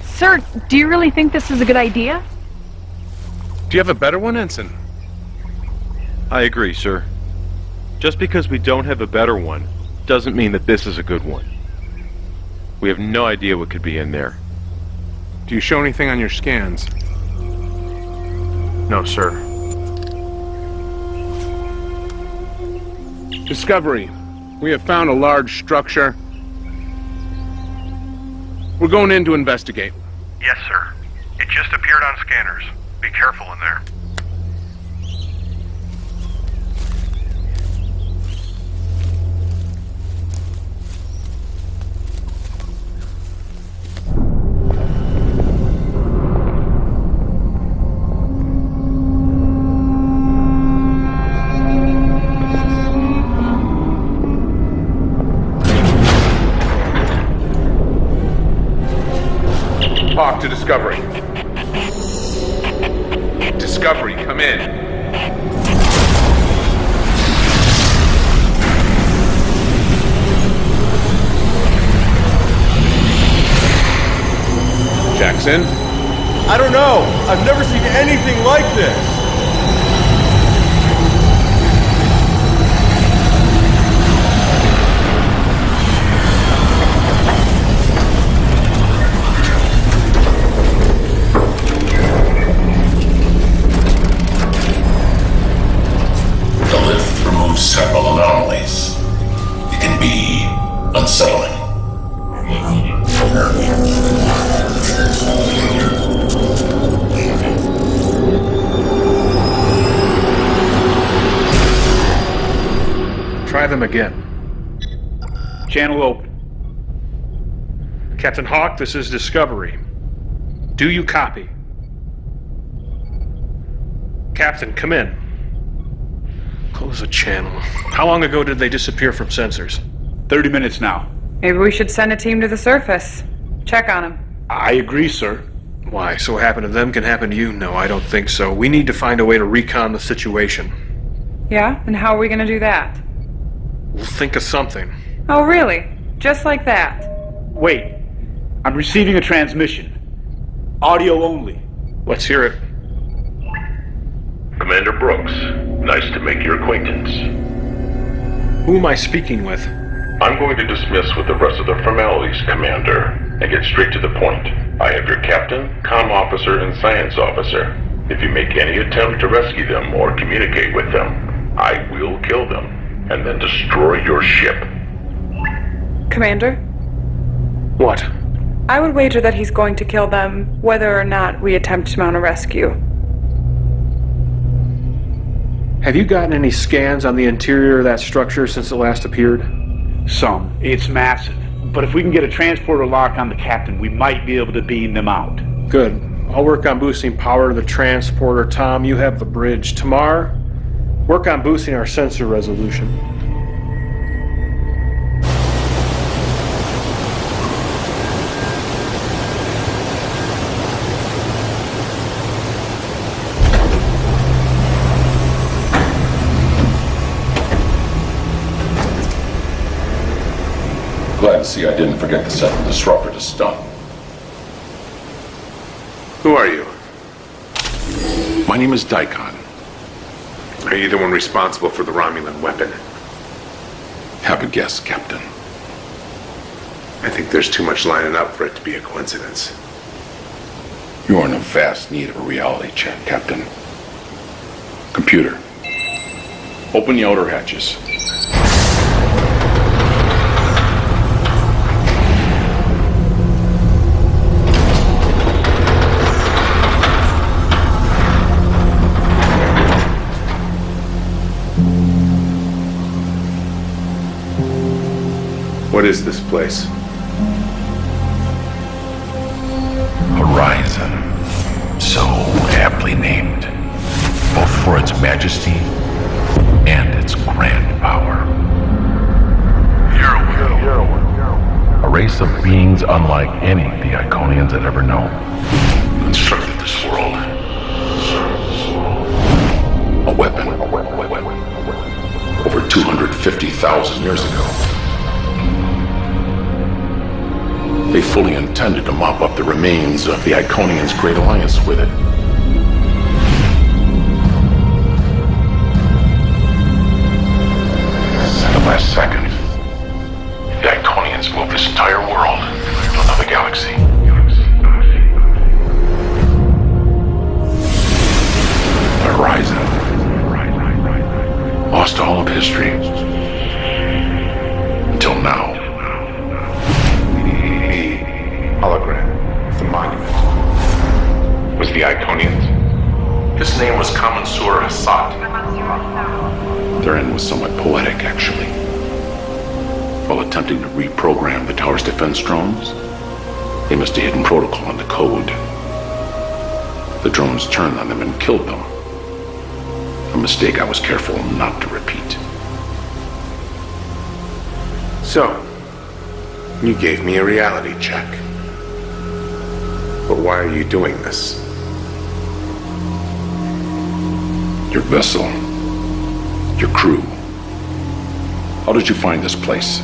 Sir, do you really think this is a good idea? Do you have a better one, Ensign? I agree, sir. Just because we don't have a better one doesn't mean that this is a good one. We have no idea what could be in there. Do you show anything on your scans? No, sir. Discovery. We have found a large structure. We're going in to investigate. Yes, sir. It just appeared on scanners. Be careful in there. Again. Channel open. Captain Hawk, this is Discovery. Do you copy? Captain, come in. Close the channel. How long ago did they disappear from sensors? 30 minutes now. Maybe we should send a team to the surface. Check on them. I agree, sir. Why, so what happened to them can happen to you? No, I don't think so. We need to find a way to recon the situation. Yeah? And how are we gonna do that? We'll think of something. Oh, really? Just like that? Wait. I'm receiving a transmission. Audio only. Let's hear it. Commander Brooks, nice to make your acquaintance. Who am I speaking with? I'm going to dismiss with the rest of the formalities, Commander, and get straight to the point. I have your captain, comm officer, and science officer. If you make any attempt to rescue them or communicate with them, I will kill them and then destroy your ship. Commander? What? I would wager that he's going to kill them, whether or not we attempt to mount a rescue. Have you gotten any scans on the interior of that structure since it last appeared? Some. It's massive. But if we can get a transporter lock on the captain, we might be able to beam them out. Good. I'll work on boosting power to the transporter. Tom, you have the bridge. Tamar, work on boosting our sensor resolution. Glad to see I didn't forget to set the disruptor to stun. Who are you? My name is Daikon. Are you the one responsible for the Romulan weapon? Have a guess, Captain. I think there's too much lining up for it to be a coincidence. You're in a vast need of a reality check, Captain. Computer, open the outer hatches. What is this place? Horizon. So aptly named, both for its majesty and its grand power. A race of beings unlike any the Iconians had ever known. Constructed this world. A weapon. Over 250,000 years ago. They fully intended to mop up the remains of the Iconians' Great Alliance with it. The last second, drones, they missed a hidden protocol in the code. The drones turned on them and killed them. A mistake I was careful not to repeat. So, you gave me a reality check. But why are you doing this? Your vessel. Your crew. How did you find this place?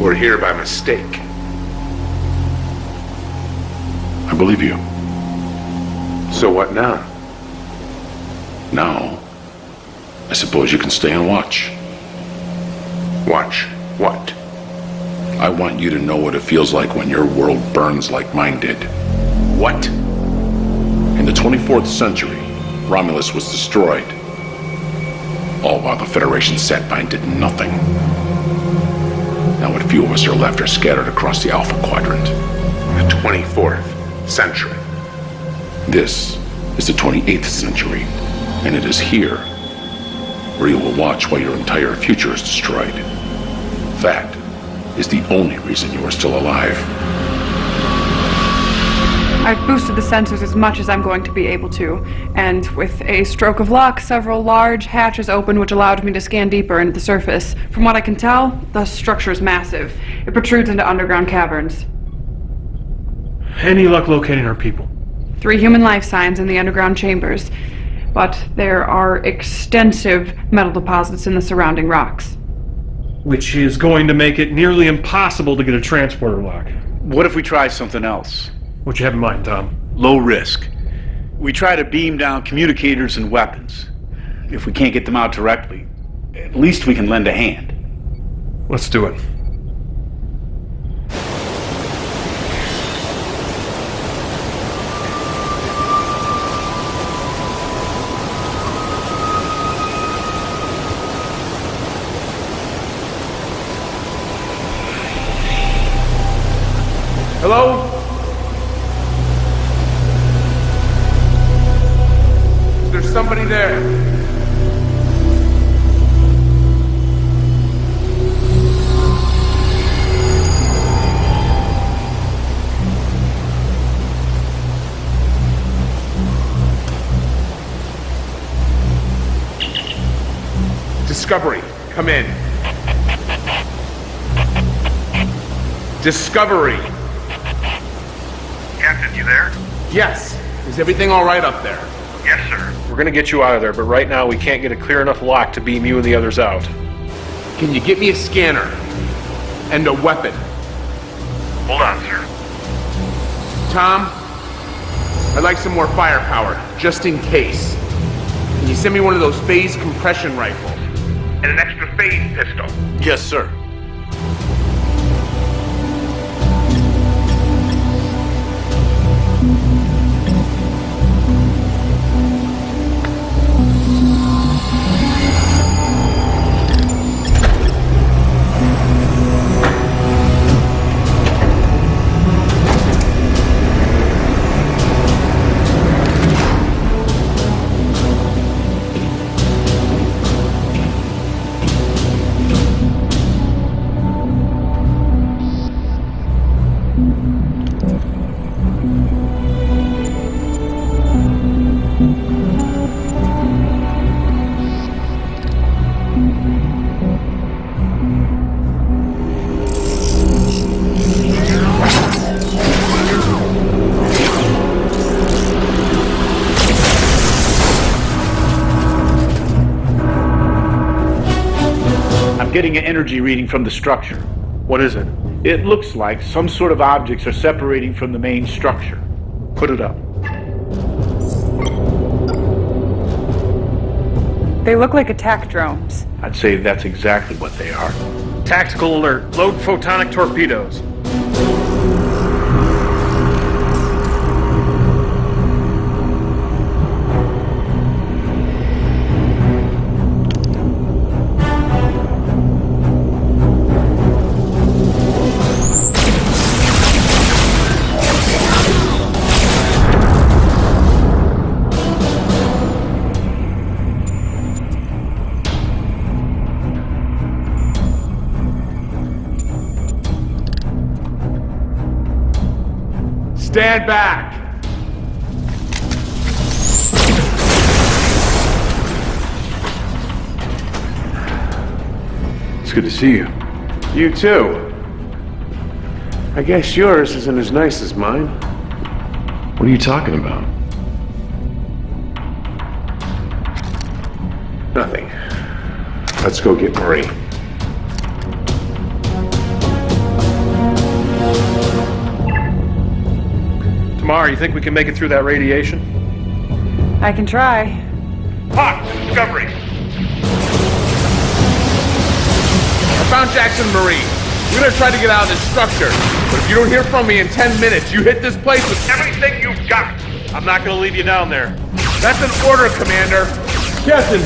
We're here by mistake. I believe you. So what now? Now, I suppose you can stay and watch. Watch what? I want you to know what it feels like when your world burns like mine did. What? In the 24th century, Romulus was destroyed. All while the Federation sat by and did nothing. Now what few of us are left are scattered across the Alpha Quadrant. The 24th century. This is the 28th century, and it is here where you will watch while your entire future is destroyed. That is the only reason you are still alive. I've boosted the sensors as much as I'm going to be able to, and with a stroke of luck, several large hatches opened which allowed me to scan deeper into the surface. From what I can tell, the structure is massive. It protrudes into underground caverns. Any luck locating our people? Three human life signs in the underground chambers, but there are extensive metal deposits in the surrounding rocks. Which is going to make it nearly impossible to get a transporter lock. What if we try something else? What you have in mind, Tom? Low risk. We try to beam down communicators and weapons. If we can't get them out directly, at least we can lend a hand. Let's do it. Hello? Is there somebody there? Discovery, come in. Discovery. Captain, you there? Yes. Is everything all right up there? Yes, sir. We're gonna get you out of there, but right now we can't get a clear enough lock to beam you and the others out. Can you get me a scanner? And a weapon? Hold on, sir. Tom, I'd like some more firepower, just in case. Can you send me one of those phase compression rifles? And an extra phase pistol. Yes, sir. Getting an energy reading from the structure. What is it? It looks like some sort of objects are separating from the main structure. Put it up. They look like attack drones. I'd say that's exactly what they are. Tactical alert. Load photonic torpedoes. Stand back! It's good to see you. You too. I guess yours isn't as nice as mine. What are you talking about? Nothing. Let's go get Marie. Tamar, you think we can make it through that radiation? I can try. Hawk, Discovery. I found Jackson Marie. We're gonna try to get out of this structure. But if you don't hear from me in 10 minutes, you hit this place with everything you've got. I'm not gonna leave you down there. That's an order, Commander. Captain,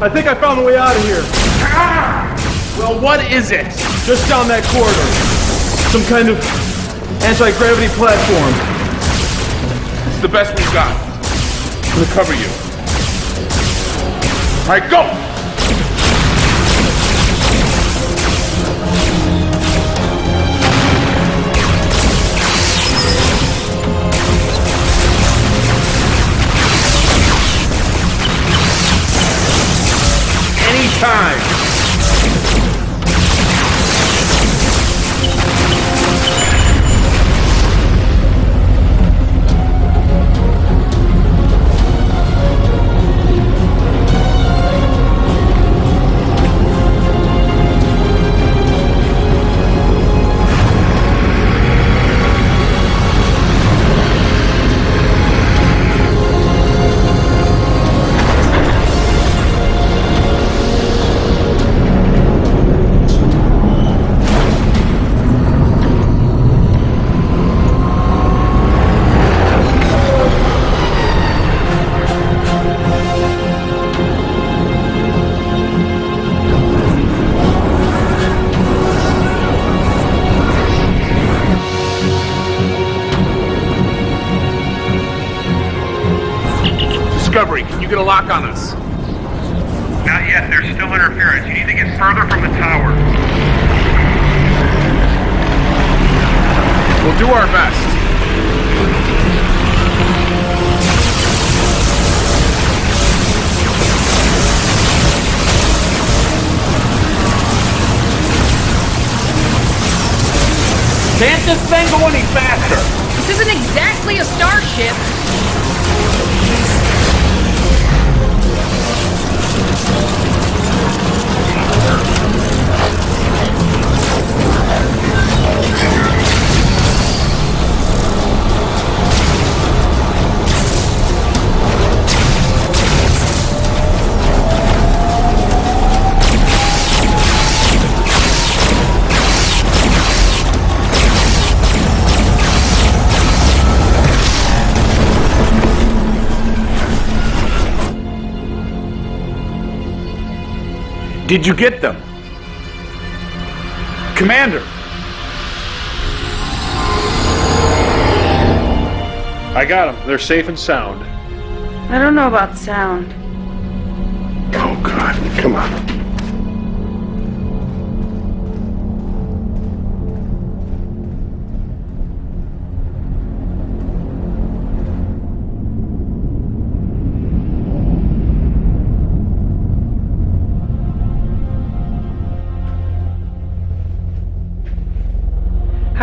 I think I found the way out of here. Ah! Well, what is it? Just down that corridor. Some kind of anti-gravity platform. The best we've got. I'm gonna cover you. All right, go! Did you get them? Commander! I got them. They're safe and sound. I don't know about sound. Oh, God. Come on.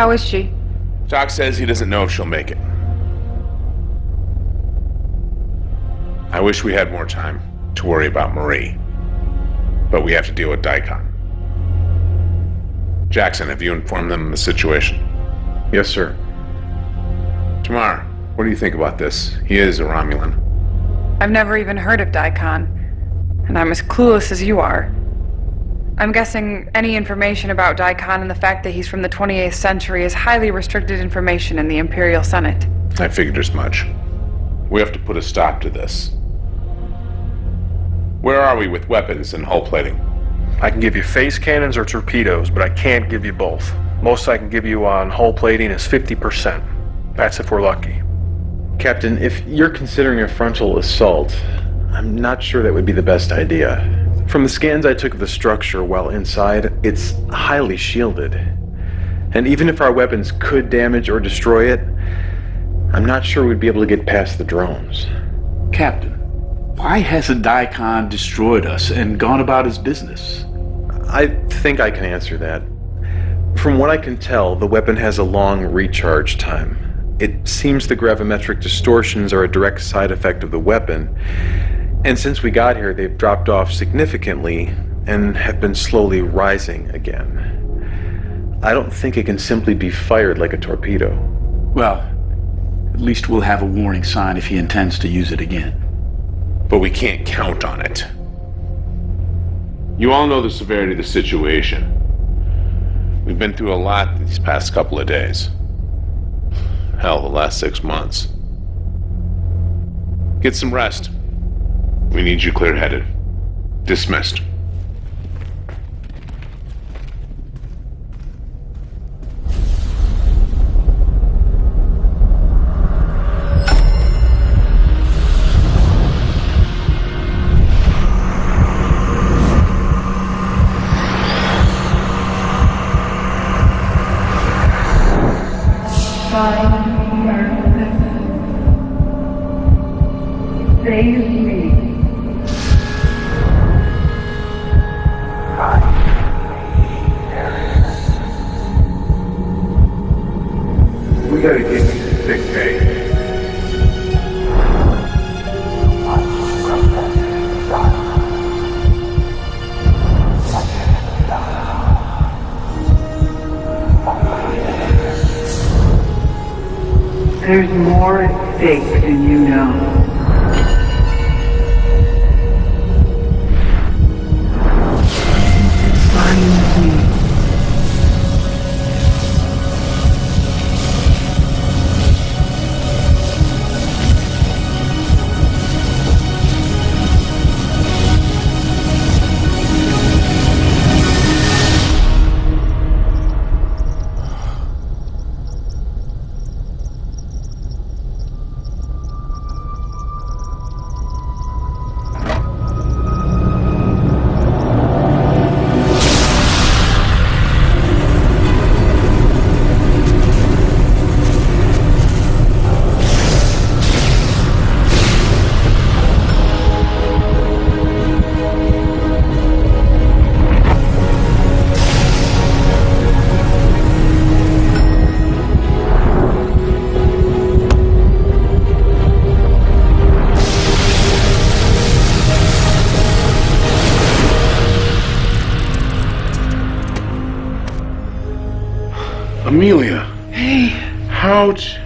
How is she? Doc says he doesn't know if she'll make it. I wish we had more time to worry about Marie. But we have to deal with Daikon. Jackson, have you informed them of the situation? Yes, sir. Tamar, what do you think about this? He is a Romulan. I've never even heard of Daikon, and I'm as clueless as you are. I'm guessing any information about Daikon and the fact that he's from the 28th century is highly restricted information in the Imperial Senate. I figured as much. We have to put a stop to this. Where are we with weapons and hull plating? I can give you phase cannons or torpedoes, but I can't give you both. Most I can give you on hull plating is 50%. That's if we're lucky. Captain, if you're considering a frontal assault, I'm not sure that would be the best idea. From the scans I took of the structure while inside, it's highly shielded. And even if our weapons could damage or destroy it, I'm not sure we'd be able to get past the drones. Captain, why hasn't Daikon destroyed us and gone about his business? I think I can answer that. From what I can tell, the weapon has a long recharge time. It seems the gravimetric distortions are a direct side effect of the weapon, and since we got here, they've dropped off significantly and have been slowly rising again. I don't think it can simply be fired like a torpedo. Well, At least we'll have a warning sign if he intends to use it again. But we can't count on it. You all know the severity of the situation. We've been through a lot these past couple of days. Hell, the last six months. Get some rest. We need you clear headed. Dismissed. Ouch.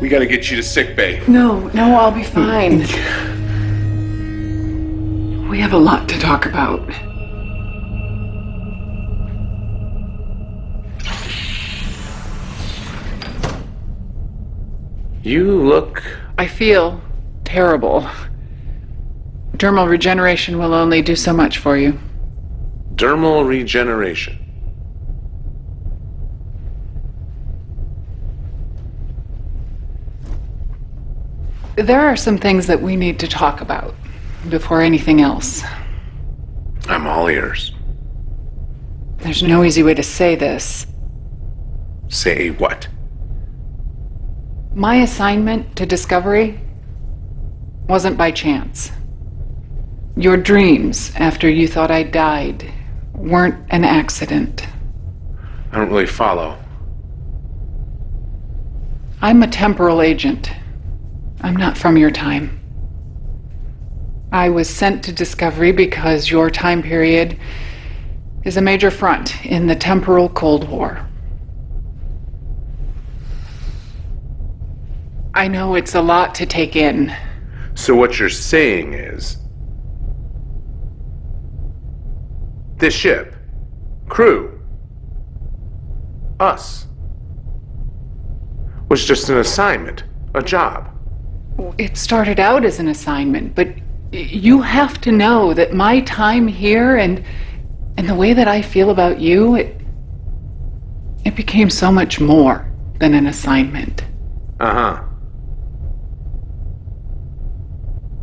We gotta get you to sick bay. no, no, I'll be fine. Hmm. We have a lot to talk about. You look. I feel terrible. Dermal regeneration will only do so much for you. Dermal regeneration. There are some things that we need to talk about before anything else. I'm all ears. There's no easy way to say this. Say what? My assignment to Discovery wasn't by chance. Your dreams after you thought I died weren't an accident. I don't really follow. I'm a temporal agent. I'm not from your time. I was sent to Discovery because your time period is a major front in the temporal Cold War. I know it's a lot to take in. So what you're saying is. This ship, crew, us, was just an assignment, a job. It started out as an assignment, but you have to know that my time here and and the way that I feel about you, it it became so much more than an assignment. Uh huh.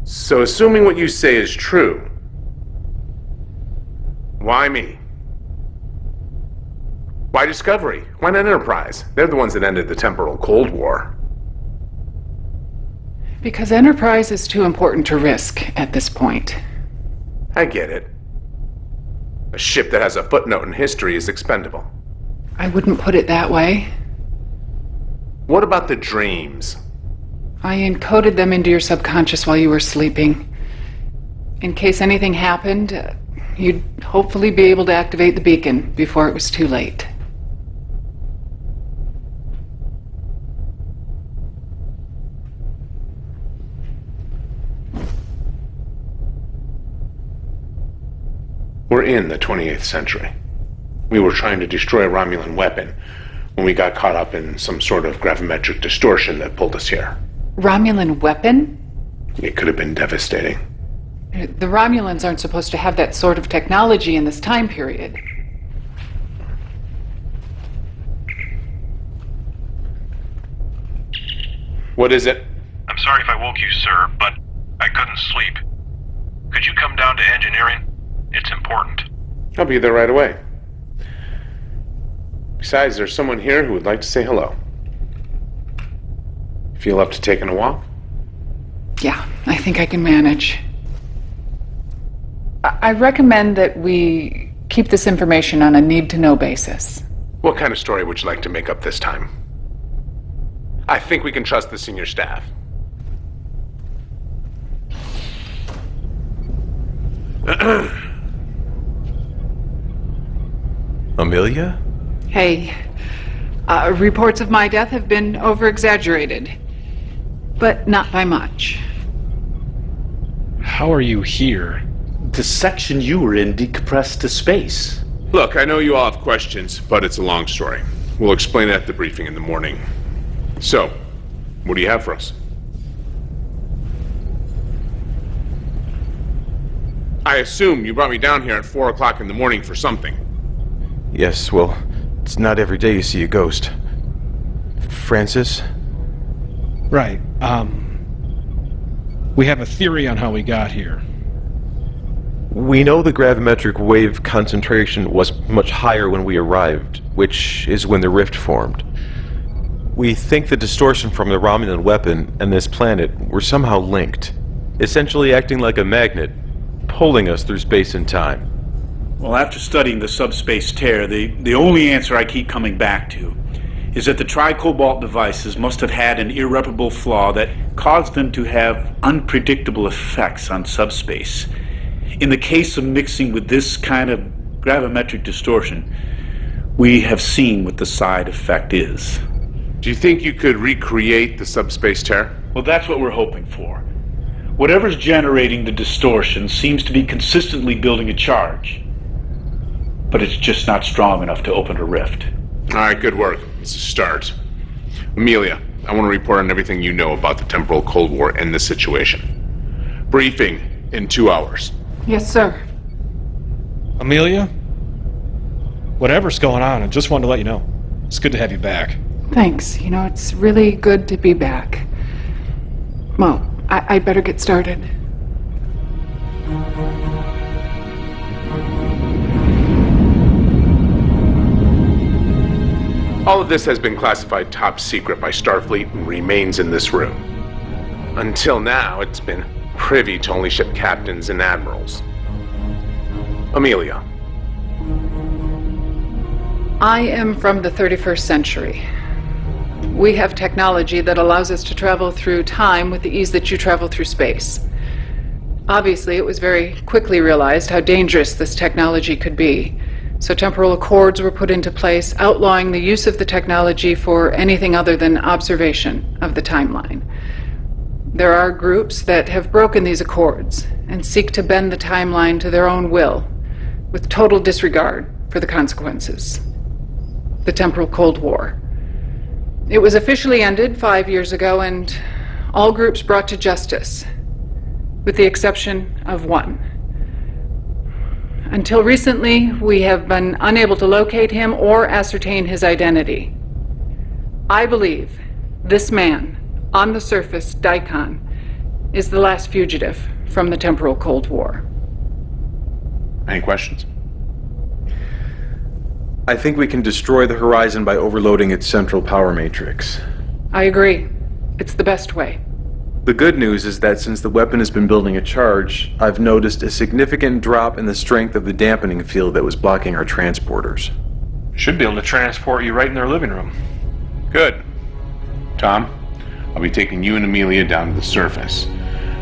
So, assuming what you say is true, why me? Why Discovery? Why not Enterprise? They're the ones that ended the temporal Cold War. Because Enterprise is too important to risk at this point. I get it. A ship that has a footnote in history is expendable. I wouldn't put it that way. What about the dreams? I encoded them into your subconscious while you were sleeping. In case anything happened, uh, you'd hopefully be able to activate the beacon before it was too late. In the 28th century. We were trying to destroy a Romulan weapon when we got caught up in some sort of gravimetric distortion that pulled us here. Romulan weapon? It could have been devastating. The Romulans aren't supposed to have that sort of technology in this time period. What is it? I'm sorry if I woke you, sir, but I couldn't sleep. Could you come down to engineering? It's important. I'll be there right away. Besides, there's someone here who would like to say hello. Feel up to taking a walk? Yeah, I think I can manage. I I recommend that we keep this information on a need to know basis. What kind of story would you like to make up this time? I think we can trust the senior staff. Amelia? Hey, uh, reports of my death have been over exaggerated, but not by much. How are you here? The section you were in decompressed to space. Look, I know you all have questions, but it's a long story. We'll explain it at the briefing in the morning. So, what do you have for us? I assume you brought me down here at 4 o'clock in the morning for something. Yes, well, it's not every day you see a ghost. Francis? Right. Um. We have a theory on how we got here. We know the gravimetric wave concentration was much higher when we arrived, which is when the rift formed. We think the distortion from the Romulan weapon and this planet were somehow linked, essentially acting like a magnet, pulling us through space and time. Well, after studying the subspace tear, the, the only answer I keep coming back to is that the tri-cobalt devices must have had an irreparable flaw that caused them to have unpredictable effects on subspace. In the case of mixing with this kind of gravimetric distortion, we have seen what the side effect is. Do you think you could recreate the subspace tear? Well, that's what we're hoping for. Whatever's generating the distortion seems to be consistently building a charge. But it's just not strong enough to open a rift. All right, good work. It's a start. Amelia, I want to report on everything you know about the temporal Cold War and the situation. Briefing in two hours. Yes, sir. Amelia? Whatever's going on, I just wanted to let you know. It's good to have you back. Thanks. You know, it's really good to be back. Well, I- I'd better get started. All of this has been classified top secret by Starfleet and remains in this room. Until now, it's been privy to only ship captains and admirals. Amelia, I am from the 31st century. We have technology that allows us to travel through time with the ease that you travel through space. Obviously, it was very quickly realized how dangerous this technology could be. So temporal accords were put into place, outlawing the use of the technology for anything other than observation of the timeline. There are groups that have broken these accords and seek to bend the timeline to their own will, with total disregard for the consequences. The Temporal Cold War. It was officially ended five years ago, and all groups brought to justice, with the exception of one. Until recently, we have been unable to locate him or ascertain his identity. I believe this man, on the surface, Daikon, is the last fugitive from the temporal Cold War. any questions? I think we can destroy the Horizon by overloading its central power matrix. I agree. It's the best way. The good news is that since the weapon has been building a charge, I've noticed a significant drop in the strength of the dampening field that was blocking our transporters. Should be able to transport you right in their living room. Good. Tom, I'll be taking you and Amelia down to the surface,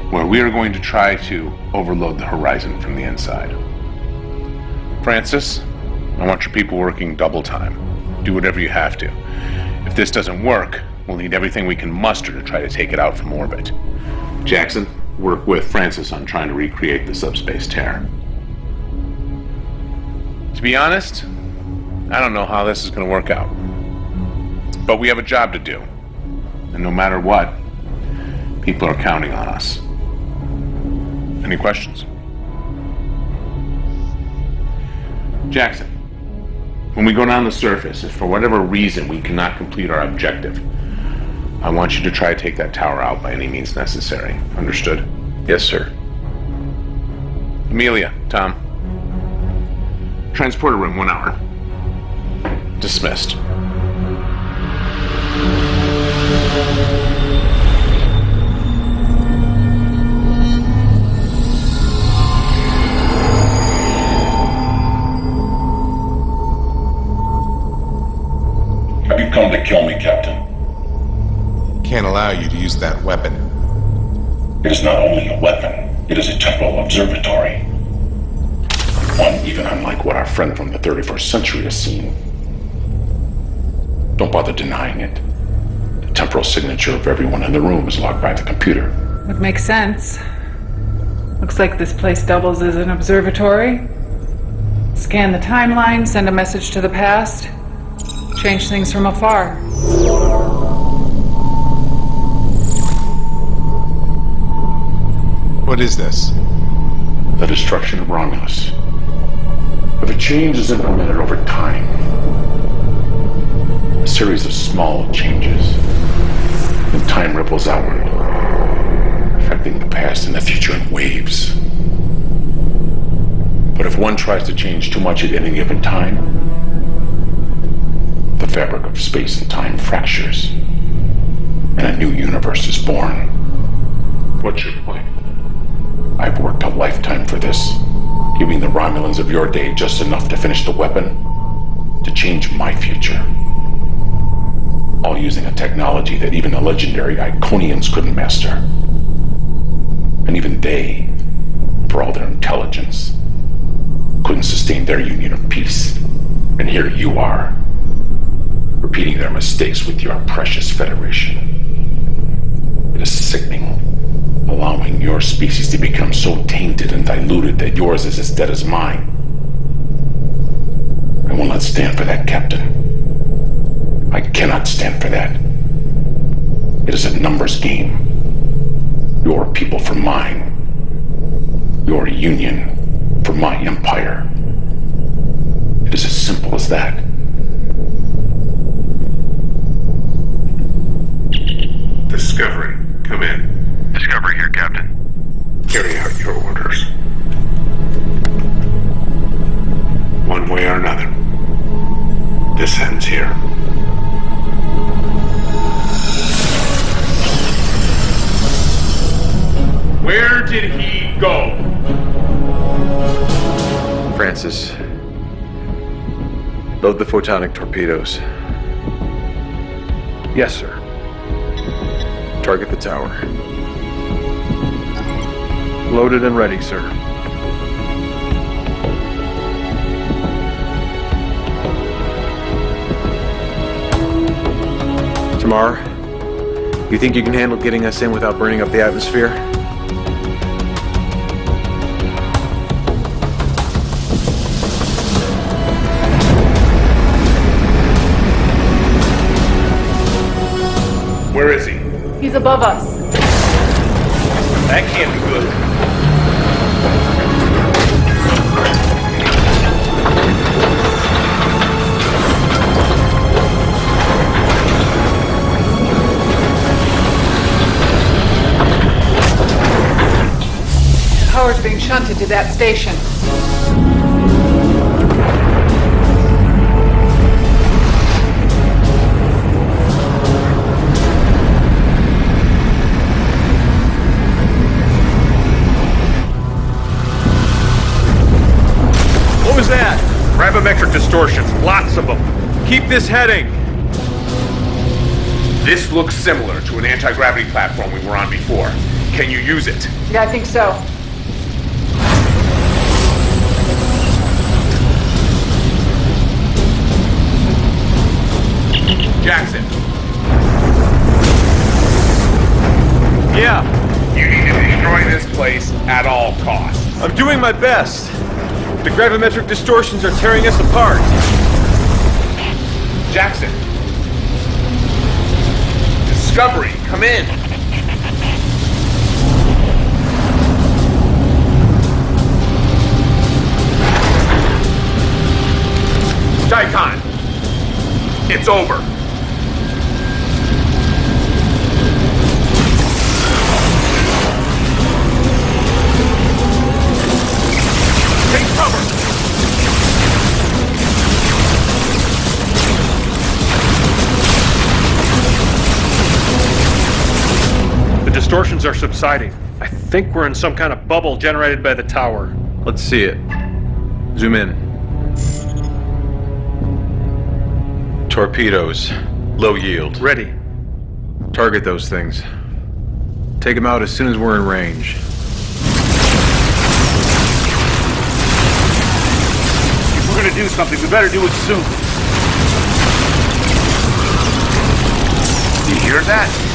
where we are going to try to overload the horizon from the inside. Francis, I want your people working double time. Do whatever you have to. If this doesn't work, we'll need everything we can muster to try to take it out from orbit. Jackson, work with Francis on trying to recreate the subspace tear. To be honest, I don't know how this is going to work out. But we have a job to do. And no matter what, people are counting on us. Any questions? Jackson, when we go down the surface, if for whatever reason we cannot complete our objective, I want you to try to take that tower out by any means necessary. Understood? Yes, sir. Amelia, Tom. Transporter room, one hour. Dismissed. Have you come to kill me, Captain? Can't allow you to use that weapon. It is not only a weapon, it is a temporal observatory. One even unlike what our friend from the 31st century has seen. Don't bother denying it. The temporal signature of everyone in the room is logged by the computer. Would make sense. Looks like this place doubles as an observatory. Scan the timeline, send a message to the past, change things from afar. What is this? The destruction of Romulus. If a change is implemented over time, a series of small changes, then time ripples outward, affecting the past and the future in waves. But if one tries to change too much at any given time, the fabric of space and time fractures, and a new universe is born. What's your point? I've worked a lifetime for this, giving the Romulans of your day just enough to finish the weapon, to change my future. All using a technology that even the legendary Iconians couldn't master. And even they, for all their intelligence, couldn't sustain their union of peace. And here you are, repeating their mistakes with your precious Federation. It is sickening, allowing your species to become so tainted and diluted that yours is as dead as mine. I will not stand for that, Captain. I cannot stand for that. It is a numbers game. Your people for mine. Your union for my empire. It is as simple as that. Discovery, come in. Discovery here, Captain. Carry out your orders. One way or another. This ends here. Where did he go? Francis. Load the photonic torpedoes. Yes, sir. Target the tower. Loaded and ready, sir. Tamar, you think you can handle getting us in without burning up the atmosphere? Where is he? He's above us. That can't be good. Power's being shunted to that station. What was that? Gravimetric distortions, lots of them. Keep this heading. This looks similar to an anti-gravity platform we were on before. Can you use it? Yeah, I think so. Jackson. Yeah. You need to destroy this place at all costs. I'm doing my best. The gravimetric distortions are tearing us apart. Jackson. Discovery, come in. Daikon. It's over. Are subsiding. I think we're in some kind of bubble generated by the tower. Let's see it. Zoom in. Torpedoes. Low yield. Ready. Target those things. Take them out as soon as we're in range. If we're gonna do something, we better do it soon. You hear that?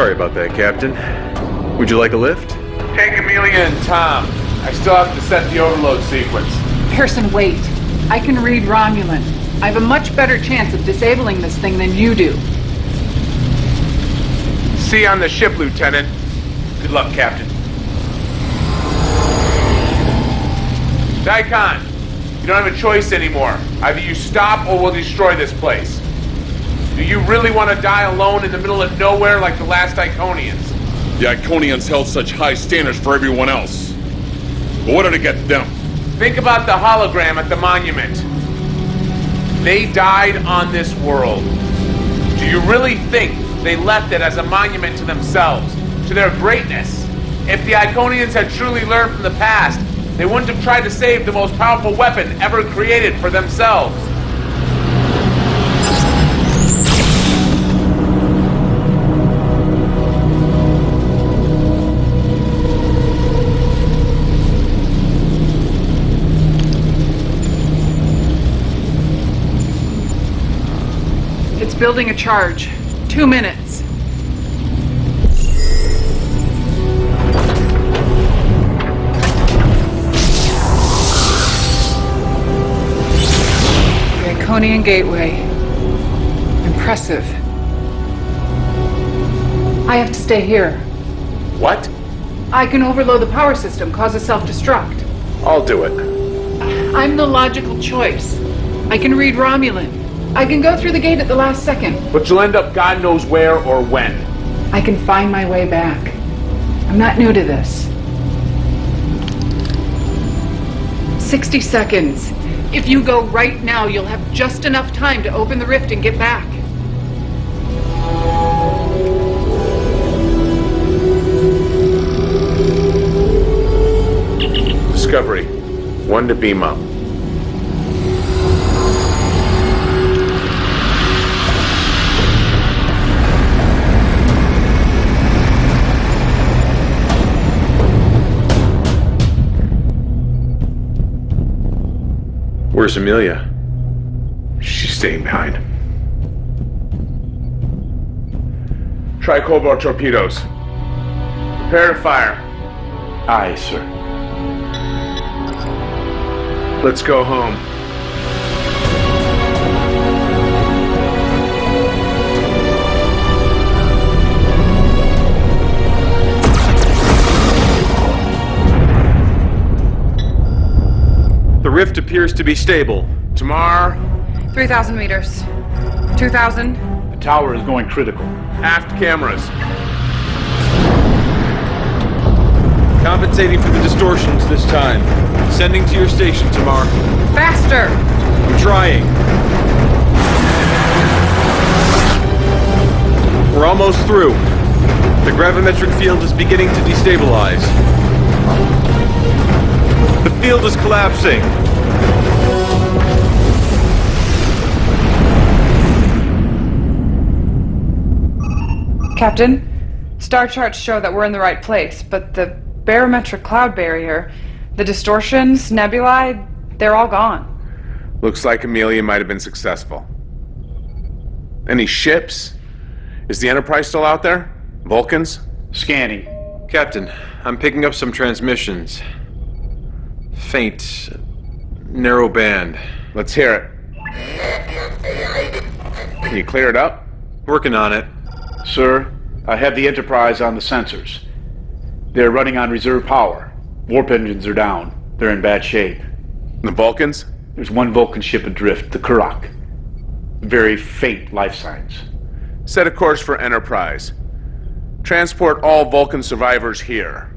Sorry about that, Captain. Would you like a lift? Take Amelia and Tom. I still have to set the overload sequence. Pearson, wait. I can read Romulan. I have a much better chance of disabling this thing than you do. See you on the ship, Lieutenant. Good luck, Captain. Daikon, you don't have a choice anymore. Either you stop or we'll destroy this place. Do you really want to die alone in the middle of nowhere like the last Iconians? The Iconians held such high standards for everyone else. But what did it get them? Think about the hologram at the monument. They died on this world. Do you really think they left it as a monument to themselves, to their greatness? If the Iconians had truly learned from the past, they wouldn't have tried to save the most powerful weapon ever created for themselves. Building a charge. Two minutes. The Iconian Gateway. Impressive. I have to stay here. What? I can overload the power system, cause a self-destruct. I'll do it. I'm the logical choice. I can read Romulan. I can go through the gate at the last second. But you'll end up God knows where or when. I can find my way back. I'm not new to this. 60 seconds. If you go right now, you'll have just enough time to open the rift and get back. Discovery. One to beam up. Where's Amelia? She's staying behind. Tri-cobalt torpedoes. Prepare to fire. Aye, sir. Let's go home. The rift appears to be stable. Tamar, 3,000 meters. 2,000. The tower is going critical. aft cameras. Compensating for the distortions this time. Sending to your station, Tamar. Faster! I'm trying. We're almost through. The gravimetric field is beginning to destabilize. The field is collapsing. Captain, star charts show that we're in the right place, but the barometric cloud barrier, The distortions, nebulae, they're all gone. Looks like Amelia might have been successful. Any ships? Is the Enterprise still out there? Vulcans? Scanning. Captain, I'm picking up some transmissions. Faint, narrow band. Let's hear it. Can you clear it up? Working on it. Sir, I have the Enterprise on the sensors. They're running on reserve power. Warp engines are down. They're in bad shape. The Vulcans? There's one Vulcan ship adrift, the Kurak. Very faint life signs. Set a course for Enterprise. Transport all Vulcan survivors here.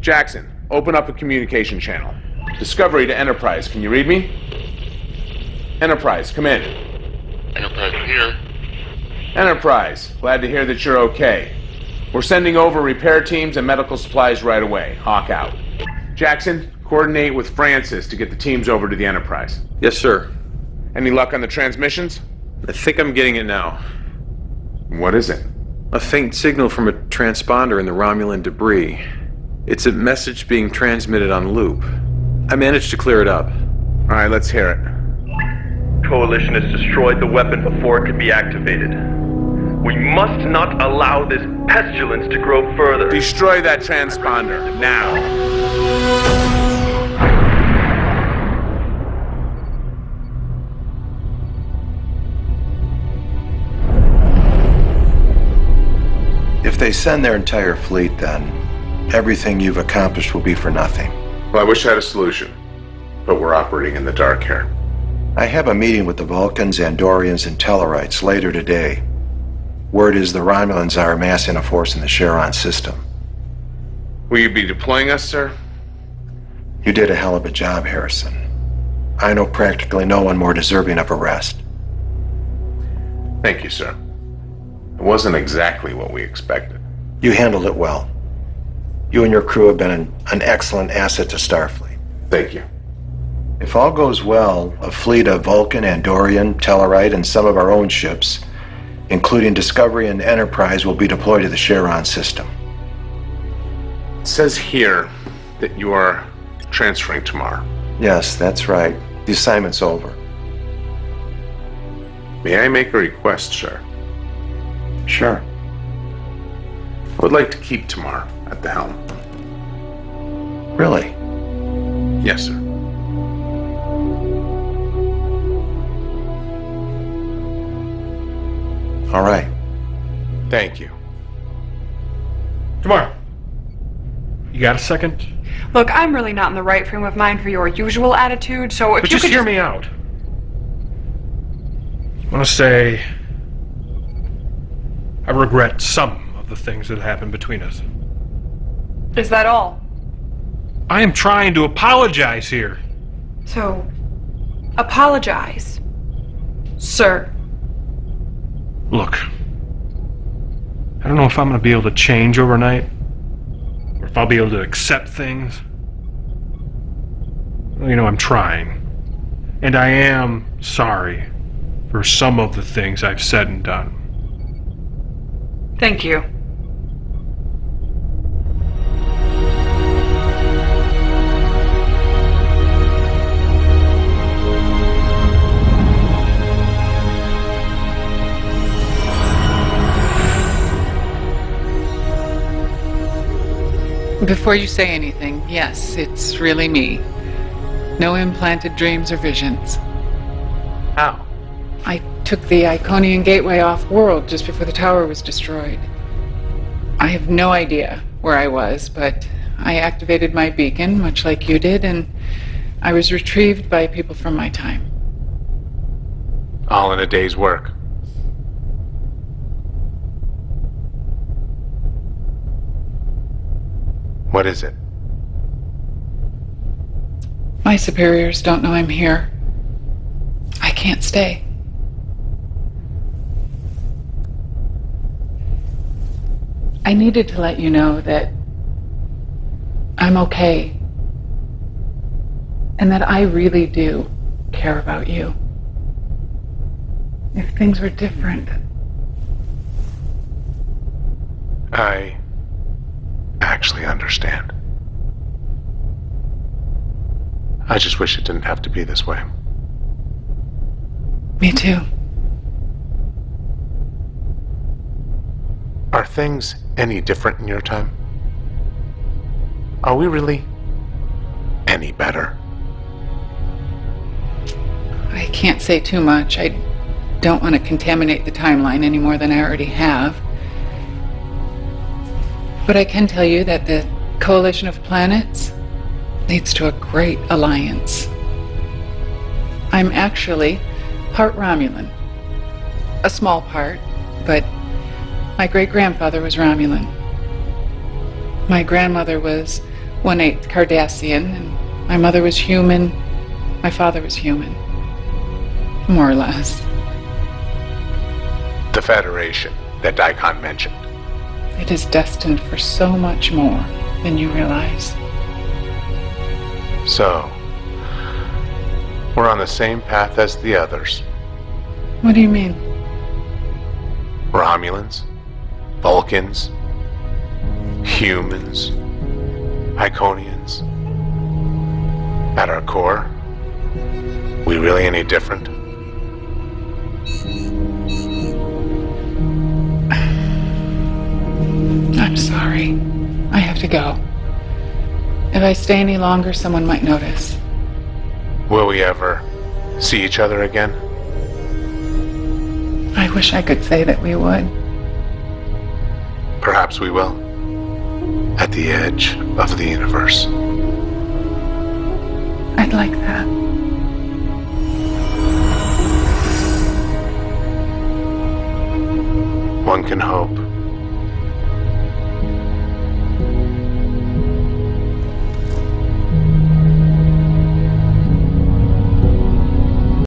Jackson, open up a communication channel. Discovery to Enterprise, can you read me? Enterprise, come in. Enterprise here. Enterprise, glad to hear that you're okay. We're sending over repair teams and medical supplies right away. Hawk out. Jackson, coordinate with Francis to get the teams over to the Enterprise. Yes, sir. Any luck on the transmissions? I think I'm getting it now. What is it? A faint signal from a transponder in the Romulan debris. It's a message being transmitted on loop. I managed to clear it up. All right, let's hear it. Coalition has destroyed the weapon before it could be activated. We must not allow this pestilence to grow further. Destroy that transponder, now. If they send their entire fleet, then everything you've accomplished will be for nothing. Well, I wish I had a solution, but we're operating in the dark here. I have a meeting with the Vulcans, Andorians, and Tellarites later today. Word is the Romulans are amassing a force in the Charon system. Will you be deploying us, sir? You did a hell of a job, Harrison. I know practically no one more deserving of arrest. Thank you, sir. It wasn't exactly what we expected. You handled it well. You and your crew have been an, an excellent asset to Starfleet. Thank you. If all goes well, a fleet of Vulcan, Andorian, Tellarite, and some of our own ships, including Discovery and Enterprise, will be deployed to the Charon system. It says here that you are transferring tomorrow. Yes, that's right. The assignment's over. May I make a request, sir? Sure. I would like to keep Tamar at the helm. Really? Yes, sir. All right. Thank you. Tomorrow. You got a second? Look, I'm really not in the right frame of mind for your usual attitude, so if But you just could hear me out. I want to say I regret some of the things that happened between us. Is that all? I am trying to apologize here. So, apologize, sir. Look, I don't know if I'm going to be able to change overnight, or if I'll be able to accept things. Well, You know, I'm trying. And I am sorry for some of the things I've said and done. Thank you. Before you say anything, yes, it's really me. No implanted dreams or visions. How? I took the Iconian Gateway off world just before the tower was destroyed. I have no idea where I was, but I activated my beacon, much like you did, and I was retrieved by people from my time. All in a day's work. What is it? My superiors don't know I'm here. I can't stay. I needed to let you know that I'm okay. And that I really do care about you. If things were different, I actually understand. I just wish it didn't have to be this way. Me too. Are things any different in your time? Are we really any better? I can't say too much. I don't want to contaminate the timeline any more than I already have. But I can tell you that the coalition of planets leads to a great alliance. I'm actually part Romulan. A small part, but my great grandfather was Romulan. My grandmother was one eighth Cardassian, and my mother was human. My father was human. More or less. The Federation that Daikon mentioned. It is destined for so much more than you realize. So, we're on the same path as the others. What do you mean? Romulans, Vulcans, humans, Iconians. At our core, we really any different? I'm sorry. I have to go. If I stay any longer, someone might notice. Will we ever see each other again? I wish I could say that we would. Perhaps we will. At the edge of the universe. I'd like that. One can hope.